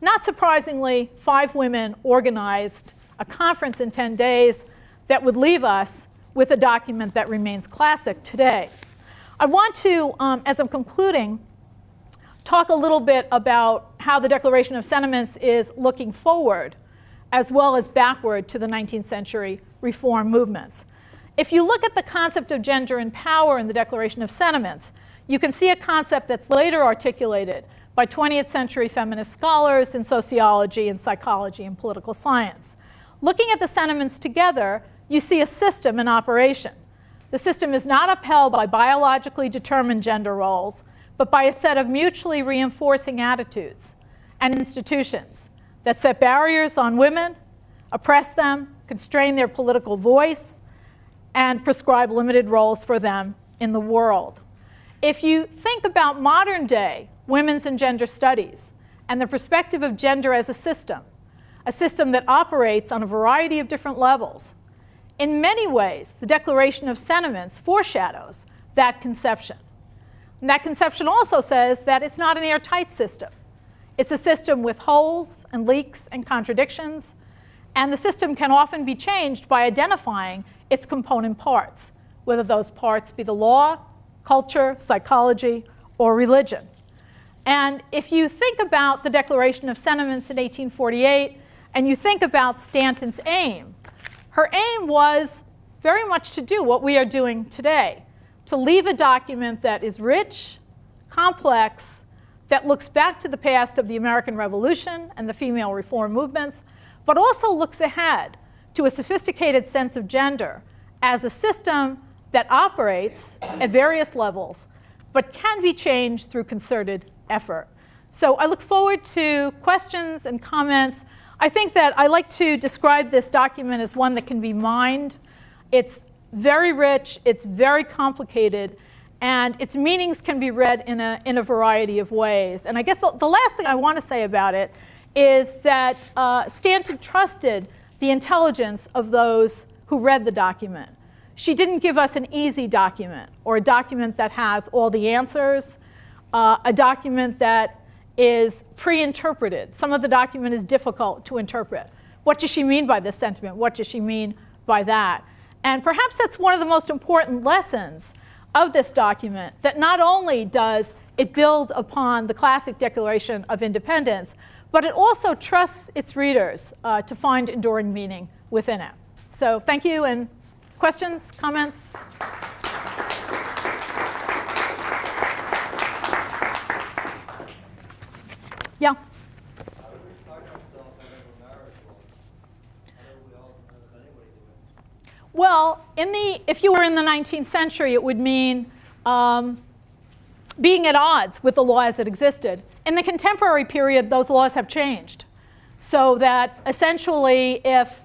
not surprisingly, five women organized a conference in 10 days that would leave us with a document that remains classic today. I want to, um, as I'm concluding, talk a little bit about how the Declaration of Sentiments is looking forward as well as backward to the 19th century reform movements. If you look at the concept of gender and power in the Declaration of Sentiments, you can see a concept that's later articulated by 20th century feminist scholars in sociology and psychology and political science. Looking at the sentiments together, you see a system in operation. The system is not upheld by biologically determined gender roles, but by a set of mutually reinforcing attitudes and institutions that set barriers on women, oppress them, constrain their political voice, and prescribe limited roles for them in the world. If you think about modern day women's and gender studies and the perspective of gender as a system, a system that operates on a variety of different levels, in many ways, the Declaration of Sentiments foreshadows that conception. And that conception also says that it's not an airtight system. It's a system with holes and leaks and contradictions, and the system can often be changed by identifying its component parts, whether those parts be the law, culture, psychology, or religion. And if you think about the Declaration of Sentiments in 1848, and you think about Stanton's aim, her aim was very much to do what we are doing today, to leave a document that is rich, complex, that looks back to the past of the American Revolution and the female reform movements, but also looks ahead to a sophisticated sense of gender as a system that operates at various levels, but can be changed through concerted effort. So I look forward to questions and comments. I think that I like to describe this document as one that can be mined. It's very rich, it's very complicated, and its meanings can be read in a, in a variety of ways. And I guess the, the last thing I want to say about it is that uh, Stanton trusted the intelligence of those who read the document. She didn't give us an easy document or a document that has all the answers, uh, a document that is pre-interpreted. Some of the document is difficult to interpret. What does she mean by this sentiment? What does she mean by that? And perhaps that's one of the most important lessons of this document, that not only does it build upon the classic Declaration of Independence, but it also trusts its readers uh, to find enduring meaning within it. So thank you, and questions, comments? Yeah. Well, in the, if you were in the 19th century, it would mean um, being at odds with the laws that existed. In the contemporary period, those laws have changed. So that essentially, if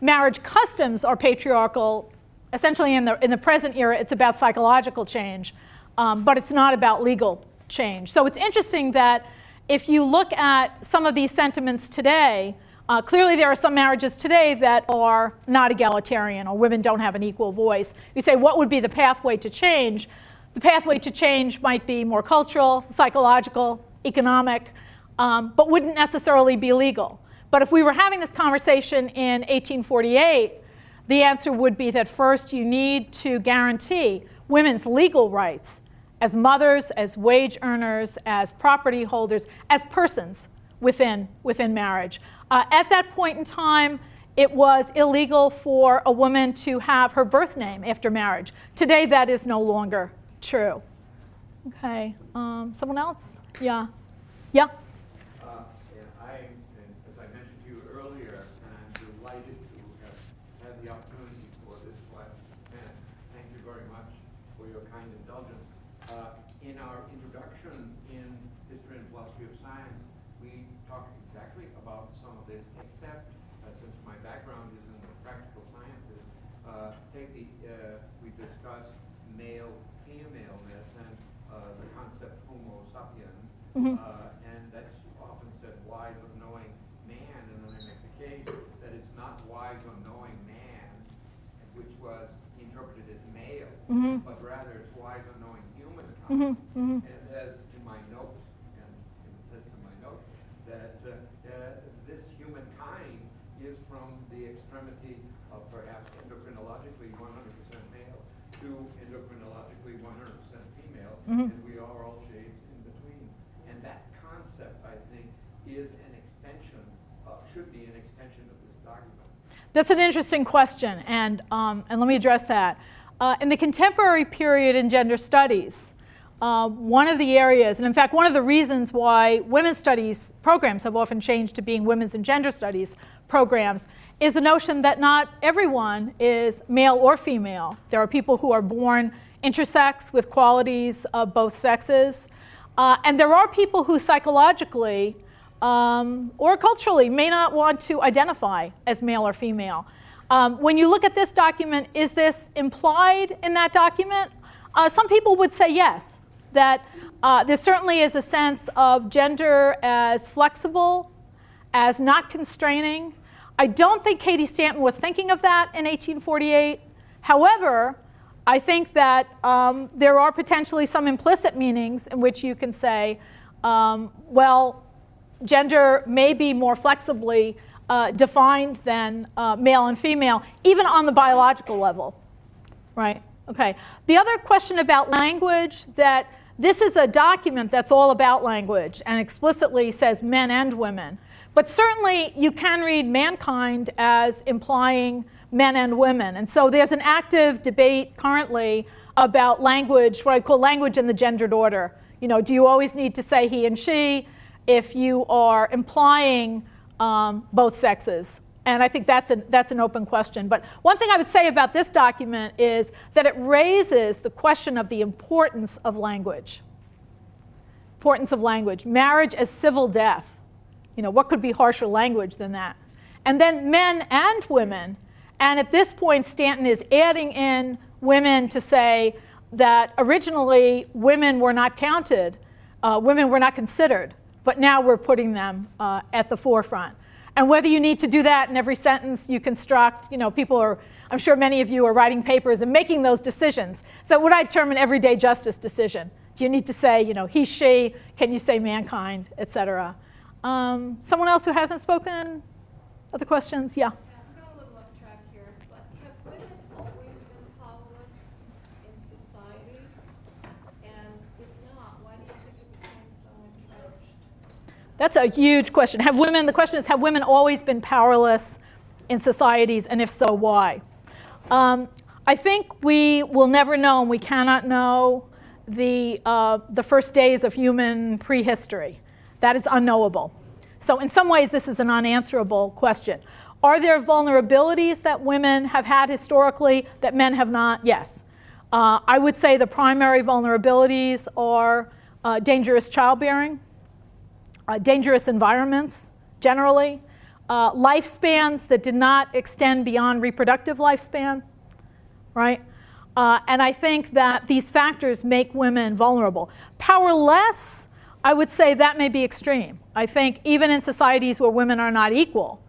marriage customs are patriarchal, essentially in the, in the present era, it's about psychological change, um, but it's not about legal change. So it's interesting that if you look at some of these sentiments today, uh, clearly there are some marriages today that are not egalitarian or women don't have an equal voice. You say, what would be the pathway to change? The pathway to change might be more cultural, psychological, economic, um, but wouldn't necessarily be legal. But if we were having this conversation in 1848, the answer would be that first you need to guarantee women's legal rights as mothers, as wage earners, as property holders, as persons within, within marriage. Uh, at that point in time, it was illegal for a woman to have her birth name after marriage. Today, that is no longer true. Okay, um, someone else? Yeah. Yeah? Uh, yeah, I, as I mentioned to you earlier, I'm delighted to have had the opportunity for this class. And thank you very much for your kind indulgence. Uh, in our introduction in History and Philosophy of Science, we talk exactly about some of this, except uh, since my background is in the practical sciences, uh, take the, uh, we discuss male femaleness and uh, the concept Homo sapiens, Mhm. uh, and that's often said wise of knowing man, and then I make the case that it's not wise of knowing man, which was interpreted as male, Mhm. but rather it's wise of knowing And as to my notes, and it says to my notes, that uh, uh, this humankind is from the extremity of perhaps endocrinologically 100% male to endocrinologically 100% female, and we are all shades in between. And that concept, I think, is an extension, uh, should be an extension of this document. That's an interesting question, and, um, and let me address that. Uh, in the contemporary period in gender studies, uh, one of the areas, and in fact, one of the reasons why women's studies programs have often changed to being women's and gender studies programs, is the notion that not everyone is male or female. There are people who are born intersex with qualities of both sexes, uh, and there are people who psychologically um, or culturally may not want to identify as male or female. Um, when you look at this document, is this implied in that document? Uh, some people would say yes, that uh, there certainly is a sense of gender as flexible, as not constraining. I don't think Cady Stanton was thinking of that in 1848. However, I think that um, there are potentially some implicit meanings in which you can say, um, well, gender may be more flexibly uh, defined than uh, male and female, even on the biological level, right? Okay. The other question about language, that this is a document that's all about language and explicitly says men and women. But certainly you can read mankind as implying men and women. And so there's an active debate currently about language, what I call language in the gendered order. You know, do you always need to say he and she if you are implying um, both sexes? And I think that's, that's an open question. But one thing I would say about this document is that it raises the question of the importance of language. Importance of language. Marriage as civil death. You know, what could be harsher language than that? And then men and women. And at this point, Stanton is adding in women to say that originally women were not counted, uh, women were not considered, but now we're putting them uh, at the forefront. And whether you need to do that in every sentence you construct, you know, people are, I'm sure many of you are writing papers and making those decisions. So what I term an everyday justice decision. Do you need to say, you know, he, she, can you say mankind, et cetera? Um, someone else who hasn't spoken? Other questions? Yeah. That's a huge question. Have women, the question is, have women always been powerless in societies, and if so, why? Um, I think we will never know, and we cannot know, the, uh, the first days of human prehistory. That is unknowable. So in some ways, this is an unanswerable question. Are there vulnerabilities that women have had historically that men have not? Yes. Uh, I would say the primary vulnerabilities are uh, dangerous childbearing, uh, dangerous environments generally, uh, lifespans that did not extend beyond reproductive lifespan, right? Uh, and I think that these factors make women vulnerable. Powerless, I would say that may be extreme. I think even in societies where women are not equal,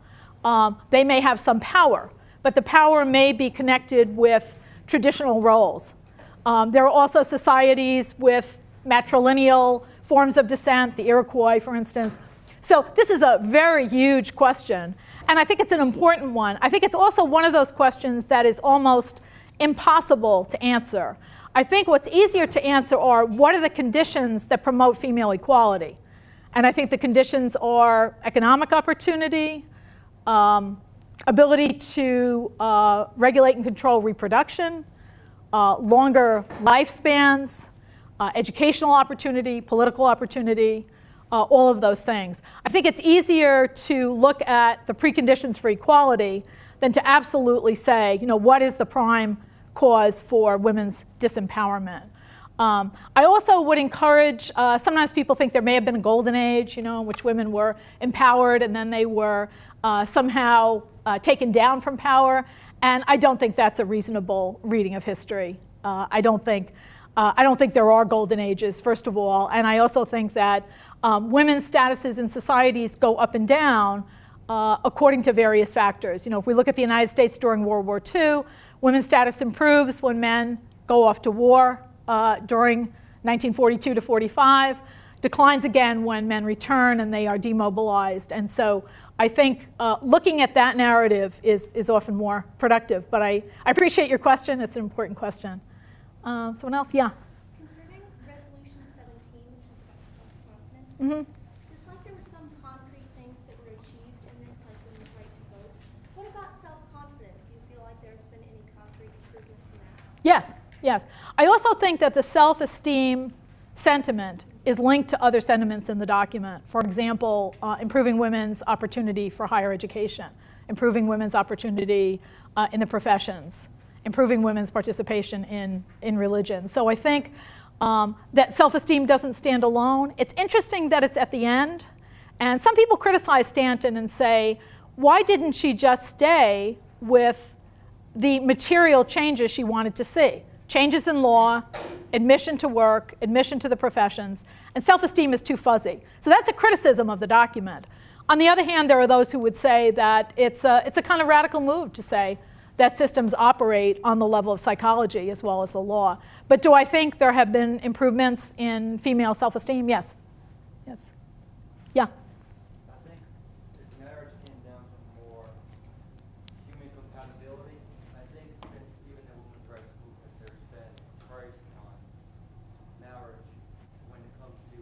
um, they may have some power, but the power may be connected with traditional roles. Um, there are also societies with matrilineal forms of descent, the Iroquois, for instance. So this is a very huge question, and I think it's an important one. I think it's also one of those questions that is almost impossible to answer. I think what's easier to answer are what are the conditions that promote female equality? And I think the conditions are economic opportunity, um, ability to uh, regulate and control reproduction, uh, longer lifespans, uh, educational opportunity, political opportunity, uh, all of those things. I think it's easier to look at the preconditions for equality than to absolutely say, you know, what is the prime cause for women's disempowerment. Um, I also would encourage, uh, sometimes people think there may have been a golden age, you know, in which women were empowered and then they were uh, somehow uh, taken down from power. And I don't think that's a reasonable reading of history. Uh, I don't think uh, I don't think there are golden ages, first of all, and I also think that um, women's statuses in societies go up and down uh, according to various factors. You know, if we look at the United States during World War II, women's status improves when men go off to war uh, during 1942 to 45, declines again when men return and they are demobilized. And so I think uh, looking at that narrative is, is often more productive. But I, I appreciate your question. It's an important question. Um, someone else? Yeah. Concerning Resolution 17, which was about self-confidence, Mm-hmm. just like there were some concrete things that were achieved in this, like women's right to vote, what about self-confidence? Do you feel like there's been any concrete improvements in that? Yes, yes. I also think that the self-esteem sentiment is linked to other sentiments in the document. For example, uh, improving women's opportunity for higher education, improving women's opportunity uh, in the professions, improving women's participation in, in religion. So I think um, that self-esteem doesn't stand alone. It's interesting that it's at the end. And some people criticize Stanton and say, why didn't she just stay with the material changes she wanted to see? Changes in law, admission to work, admission to the professions, and self-esteem is too fuzzy. So that's a criticism of the document. On the other hand, there are those who would say that it's a, it's a kind of radical move to say that systems operate on the level of psychology as well as the law. But do I think there have been improvements in female self-esteem? Yes. Yes. Yeah. I think if marriage came down to more human compatibility, I think since even the women's rights movement, there's been price on marriage when it comes to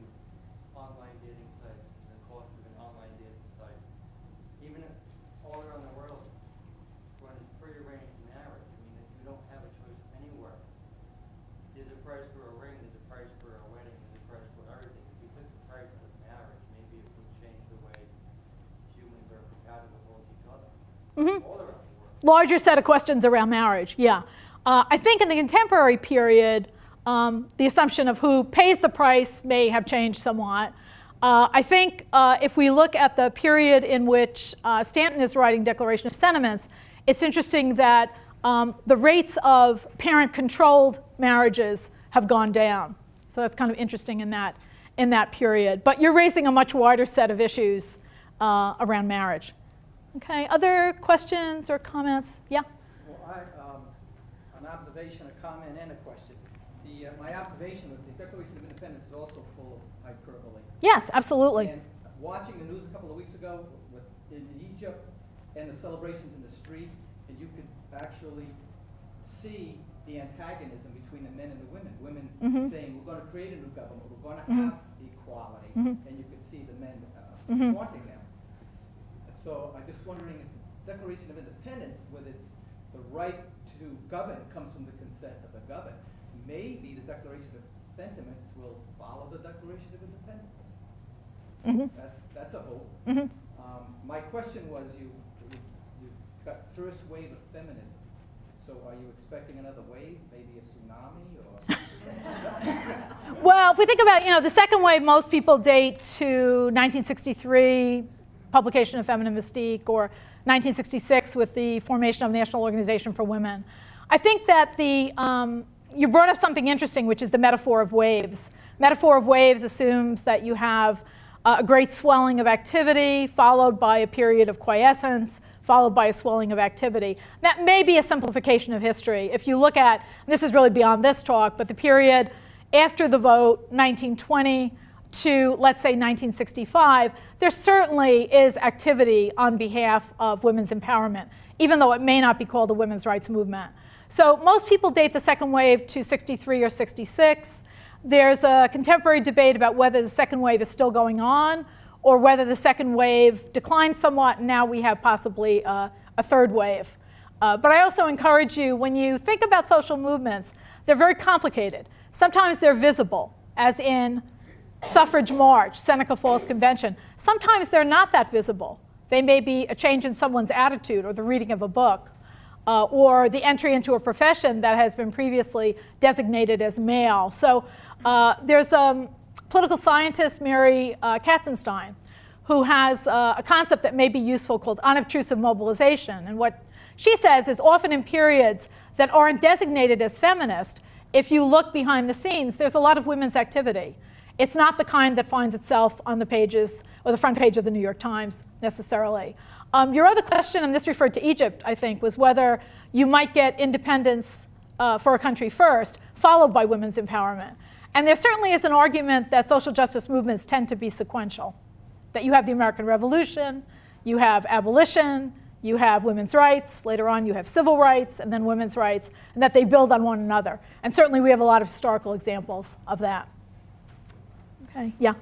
online dating sites, the cost of an online dating site. Even if all around the world, when it's prearranged marriage, I mean, if you don't have a choice anywhere, there's a price for a ring, there's a price for a wedding, there's a price for everything. If you took the price out of marriage, maybe it would change the way humans are compatible with each other. Mhm. All around the world. Larger set of questions around marriage, yeah. Uh, I think in the contemporary period, um, the assumption of who pays the price may have changed somewhat. Uh, I think uh, if we look at the period in which uh, Stanton is writing Declaration of Sentiments, it's interesting that um, the rates of parent-controlled marriages have gone down. So that's kind of interesting in that, in that period. But you're raising a much wider set of issues uh, around marriage. Okay, other questions or comments? Yeah? Well, I, um, an observation, a comment, and a question. The, uh, my observation was the Declaration of Independence is also full of hyperbole. Yes, absolutely. And watching the news a couple of weeks ago with, in Egypt and the celebrations in the street, and you could actually see the antagonism between the men and the women. Women Mhm. saying, we're gonna create a new government, we're gonna Mhm. have equality, Mhm. and you could see the men uh, Mhm. Taunting them. S- So I'm just wondering, if the Declaration of Independence, with its, the right to govern comes from the consent of the governed, maybe the Declaration of Sentiments will follow the Declaration of Independence. Mhm. That's, that's a hope. Mhm. Um, my question was, you, you, you've got first wave of feminism. So are you expecting another wave, maybe a tsunami or? [LAUGHS] Well, if we think about, you know, the second wave, most people date to 1963, publication of Feminine Mystique, or 1966 with the formation of National Organization for Women. I think that the, um, you brought up something interesting, which is the metaphor of waves. Metaphor of waves assumes that you have uh, a great swelling of activity, followed by a period of quiescence, followed by a swelling of activity. That may be a simplification of history. If you look at, this is really beyond this talk, but the period after the vote, 1920 to, let's say, 1965, there certainly is activity on behalf of women's empowerment, even though it may not be called a women's rights movement. So most people date the second wave to 63 or 66. There's a contemporary debate about whether the second wave is still going on or whether the second wave declined somewhat and now we have possibly a, third wave. Uh, but I also encourage you, when you think about social movements, they're very complicated. Sometimes they're visible, as in suffrage march, Seneca Falls Convention. Sometimes they're not that visible. They may be a change in someone's attitude or the reading of a book uh, or the entry into a profession that has been previously designated as male. So uh, there's a political scientist, Mary uh, Katzenstein, who has uh, a concept that may be useful called unobtrusive mobilization. And what she says is often in periods that aren't designated as feminist, if you look behind the scenes, there's a lot of women's activity. It's not the kind that finds itself on the pages or the front page of the New York Times necessarily. Um, your other question, and this referred to Egypt, I think, was whether you might get independence uh, for a country first, followed by women's empowerment. And there certainly is an argument that social justice movements tend to be sequential, that you have the American Revolution, you have abolition, you have women's rights, later on you have civil rights, and then women's rights, and that they build on one another. And certainly we have a lot of historical examples of that. Okay, yeah? Um,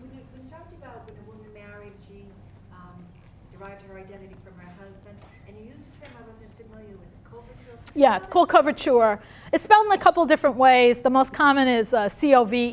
when you, when you talked about when a woman married, she um, derived her identity from her husband, and you used a term I wasn't familiar with, coverture. Yeah, it's called coverture. It's spelled in a couple different ways. The most common is uh, C-O-V-E-R-T-U-R-E.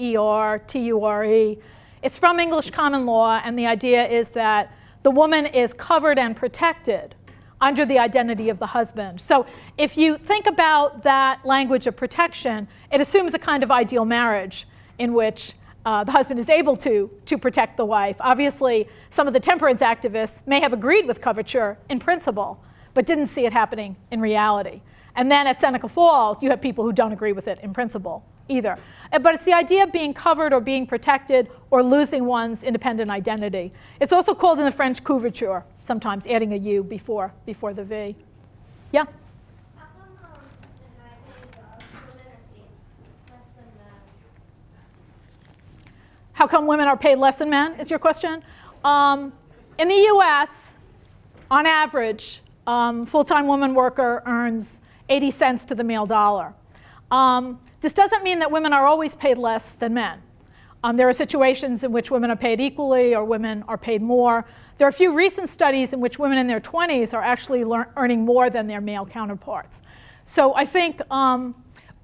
It's from English common law, and the idea is that the woman is covered and protected under the identity of the husband. So if you think about that language of protection, it assumes a kind of ideal marriage in which uh, the husband is able to, to protect the wife. Obviously, some of the temperance activists may have agreed with coverture in principle, but didn't see it happening in reality. And then at Seneca Falls, you have people who don't agree with it in principle either. Uh, But it's the idea of being covered or being protected or losing one's independent identity. It's also called in the French couverture, sometimes adding a U before, before the V. Yeah? How come, um, in my opinion, uh, women are paid less than men? How come women are paid less than men, is your question? Um, in the US, on average, um, full-time woman worker earns 80 cents to the male dollar. Um, this doesn't mean that women are always paid less than men. Um, there are situations in which women are paid equally or women are paid more. There are a few recent studies in which women in their 20s are actually earning more than their male counterparts. So I think um,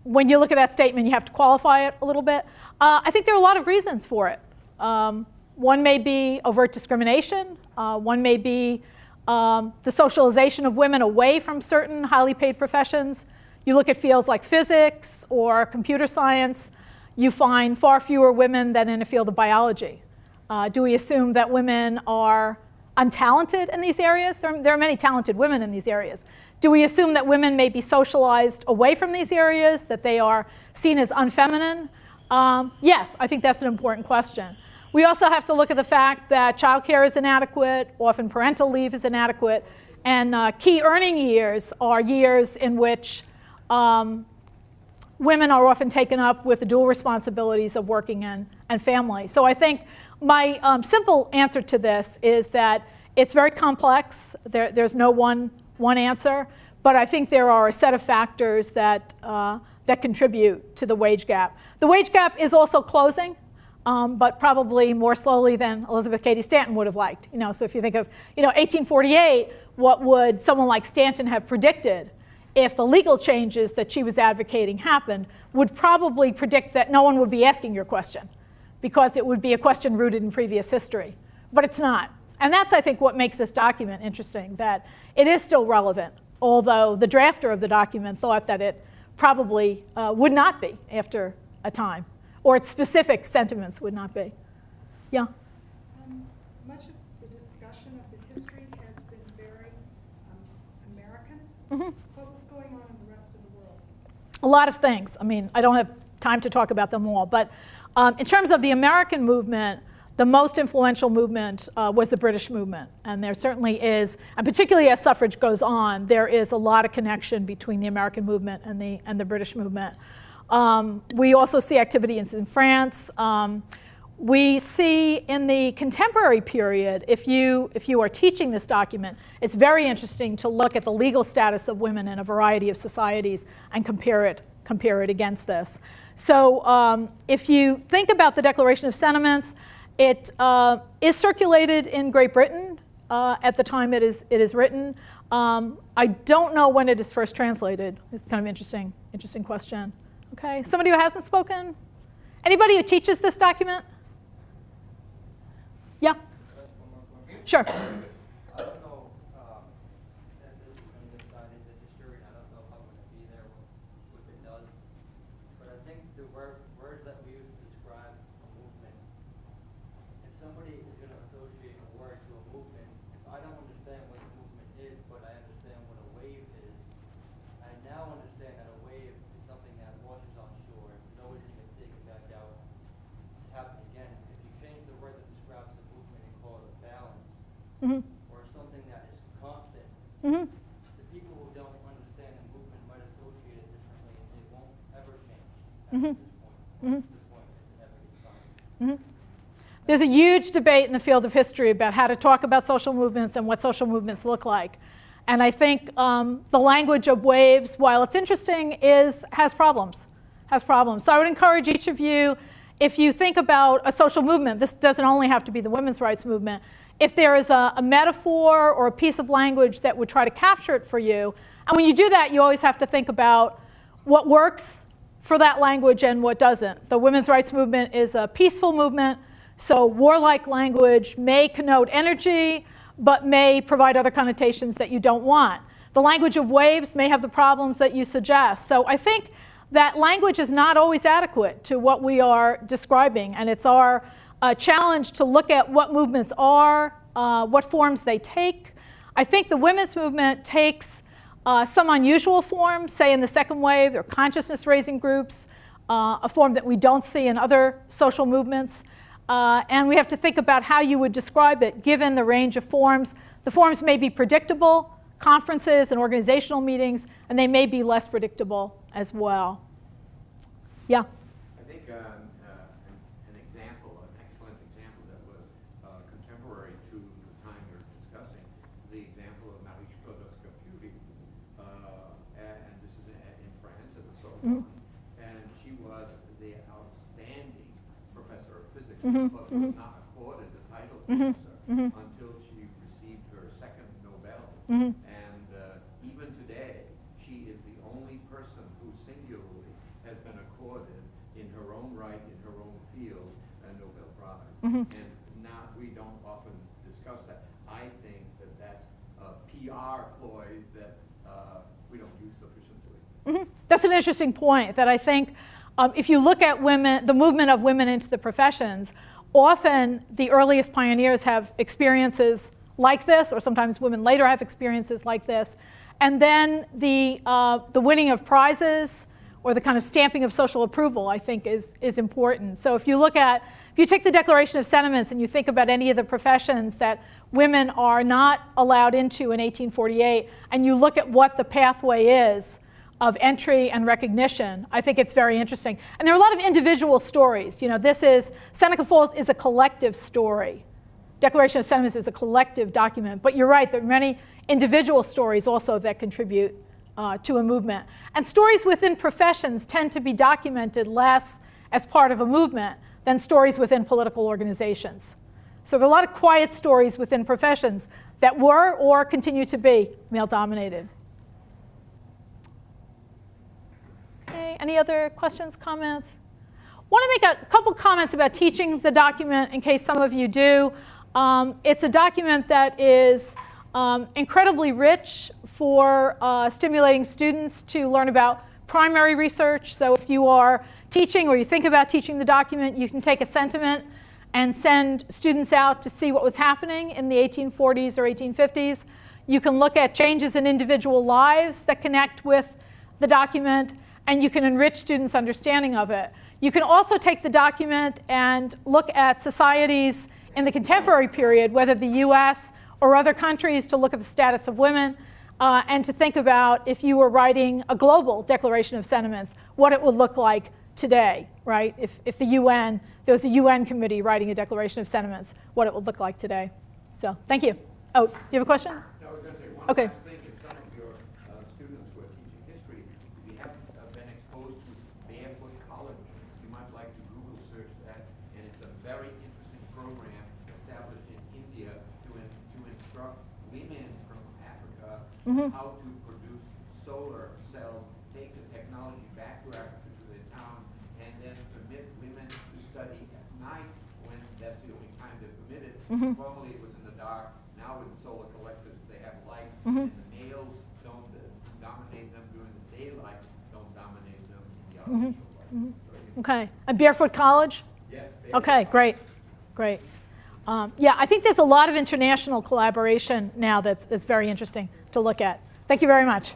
when you look at that statement, you have to qualify it a little bit. Uh, I think there are a lot of reasons for it. Um, one may be overt discrimination. Uh, one may be um, the socialization of women away from certain highly paid professions. You look at fields like physics or computer science, you find far fewer women than in a field of biology. Uh, do we assume that women are untalented in these areas? There, there are many talented women in these areas. Do we assume that women may be socialized away from these areas, that they are seen as unfeminine? Um, yes, I think that's an important question. We also have to look at the fact that childcare is inadequate, often parental leave is inadequate, and uh, key earning years are years in which um, women are often taken up with the dual responsibilities of working and, and family. So I think my um, simple answer to this is that it's very complex. There, there's no one, one answer, but I think there are a set of factors that, uh, that contribute to the wage gap. The wage gap is also closing. Um, but probably more slowly than Elizabeth Cady Stanton would have liked. You know, so if you think of, you know, 1848, what would someone like Stanton have predicted if the legal changes that she was advocating happened? Would probably predict that no one would be asking your question because it would be a question rooted in previous history. But it's not. And that's, I think, what makes this document interesting, that it is still relevant, although the drafter of the document thought that it probably uh, would not be after a time or its specific sentiments would not be. Yeah? Um, much of the discussion of the history has been very um, American. Mhm. What was going on in the rest of the world? A lot of things. I mean, I don't have time to talk about them all, but um, in terms of the American movement, the most influential movement uh, was the British movement. And there certainly is, and particularly as suffrage goes on, there is a lot of connection between the American movement and the, and the British movement. Um, we also see activities in France. Um, we see in the contemporary period, if you, if you are teaching this document, it's very interesting to look at the legal status of women in a variety of societies and compare it, compare it against this. So um, if you think about the Declaration of Sentiments, it uh, is circulated in Great Britain uh, at the time it is, it is written. Um, I don't know when it is first translated. It's kind of interesting, interesting question. Okay, somebody who hasn't spoken? Anybody who teaches this document? Yeah? Sure. I don't know um, that this is going to decide in the history, and I don't know if I'm going to be there when, if it does. But I think the word, words that we use to describe a movement, if somebody is going to associate a word to a movement, if I don't understand what a movement is, but I understand what a wave is, I now understand that a wave is something that washes on shore, is always going to get taken back out to happen again. If you change the word that describes a movement and call it a balance, Mhm. or something that is constant, Mhm. the people who don't understand the movement might associate it differently and it won't ever change Mhm. at this point. Mhm. Mhm. There's a huge debate in the field of history about how to talk about social movements and what social movements look like. And I think um, the language of waves, while it's interesting, is, has problems, has problems. So I would encourage each of you, if you think about a social movement, this doesn't only have to be the women's rights movement, if there is a, a metaphor or a piece of language that would try to capture it for you, and when you do that, you always have to think about what works for that language and what doesn't. The women's rights movement is a peaceful movement, so warlike language may connote energy, but may provide other connotations that you don't want. The language of waves may have the problems that you suggest. So I think that language is not always adequate to what we are describing, and it's our uh, challenge to look at what movements are, uh, what forms they take. I think the women's movement takes uh, some unusual forms, say in the second wave, they're consciousness raising groups, uh, a form that we don't see in other social movements. Uh, and we have to think about how you would describe it given the range of forms. The forms may be predictable, conferences and organizational meetings, and they may be less predictable as well. Yeah? I think um, uh, an, an example, an excellent example that was uh, contemporary to the time you're discussing is the example of Marie Sklodowska-Curie. Uh, and, and this is in, in France at the Sorbonne. Mhm. And she was the outstanding professor of physics, Mhm, but was not accorded the title professor mhm. until she received her second Nobel. And uh, even today, she is the only person who singularly has been accorded in her own right, in her own field, a Nobel Prize. And now, we don't often discuss that. I think that that's a PR ploy that uh, we don't use sufficiently. Mhm. That's an interesting point that I think um, if you look at women, the movement of women into the professions, often the earliest pioneers have experiences like this, or sometimes women later have experiences like this. And then the, uh, the winning of prizes or the kind of stamping of social approval, I think, is, is important. So if you look at, if you take the Declaration of Sentiments and you think about any of the professions that women are not allowed into in 1848, and you look at what the pathway is, of entry and recognition, I think it's very interesting. And there are a lot of individual stories. You know, this is, Seneca Falls is a collective story. Declaration of Sentiments is a collective document. But you're right, there are many individual stories also that contribute uh, to a movement. And stories within professions tend to be documented less as part of a movement than stories within political organizations. So there are a lot of quiet stories within professions that were or continue to be male dominated. Any other questions, comments? Want to make a couple comments about teaching the document in case some of you do. Um, it's a document that is um, incredibly rich for uh, stimulating students to learn about primary research. So if you are teaching or you think about teaching the document, you can take a sentiment and send students out to see what was happening in the 1840s or 1850s. You can look at changes in individual lives that connect with the document, and you can enrich students' understanding of it. You can also take the document and look at societies in the contemporary period, whether the US or other countries, to look at the status of women uh, and to think about if you were writing a global declaration of sentiments, what it would look like today, right? If, if the UN, there was a UN committee writing a declaration of sentiments, what it would look like today. So thank you. Oh, you have a question? No, I was going to say one Okay. last thing. If some of your uh, students who are teaching history, if you haven't uh, been exposed to Barefoot College, you might like to Google search that. And it's a very interesting program established in India to, in, to instruct women from Mhm. how to produce solar cells, take the technology back to Africa to their town, and then permit women to study at night when that's the only time they're permitted. Mhm. Formerly it was in the dark. Now with solar collectors, they have light, Mhm. and the males don't uh, dominate them during the daylight, don't dominate them in the Mhm. artificial light. Mhm. Very Okay. And Barefoot College? Yes, Barefoot Okay, great, great. Um, yeah, I think there's a lot of international collaboration now that's, that's very interesting to look at. Thank you very much.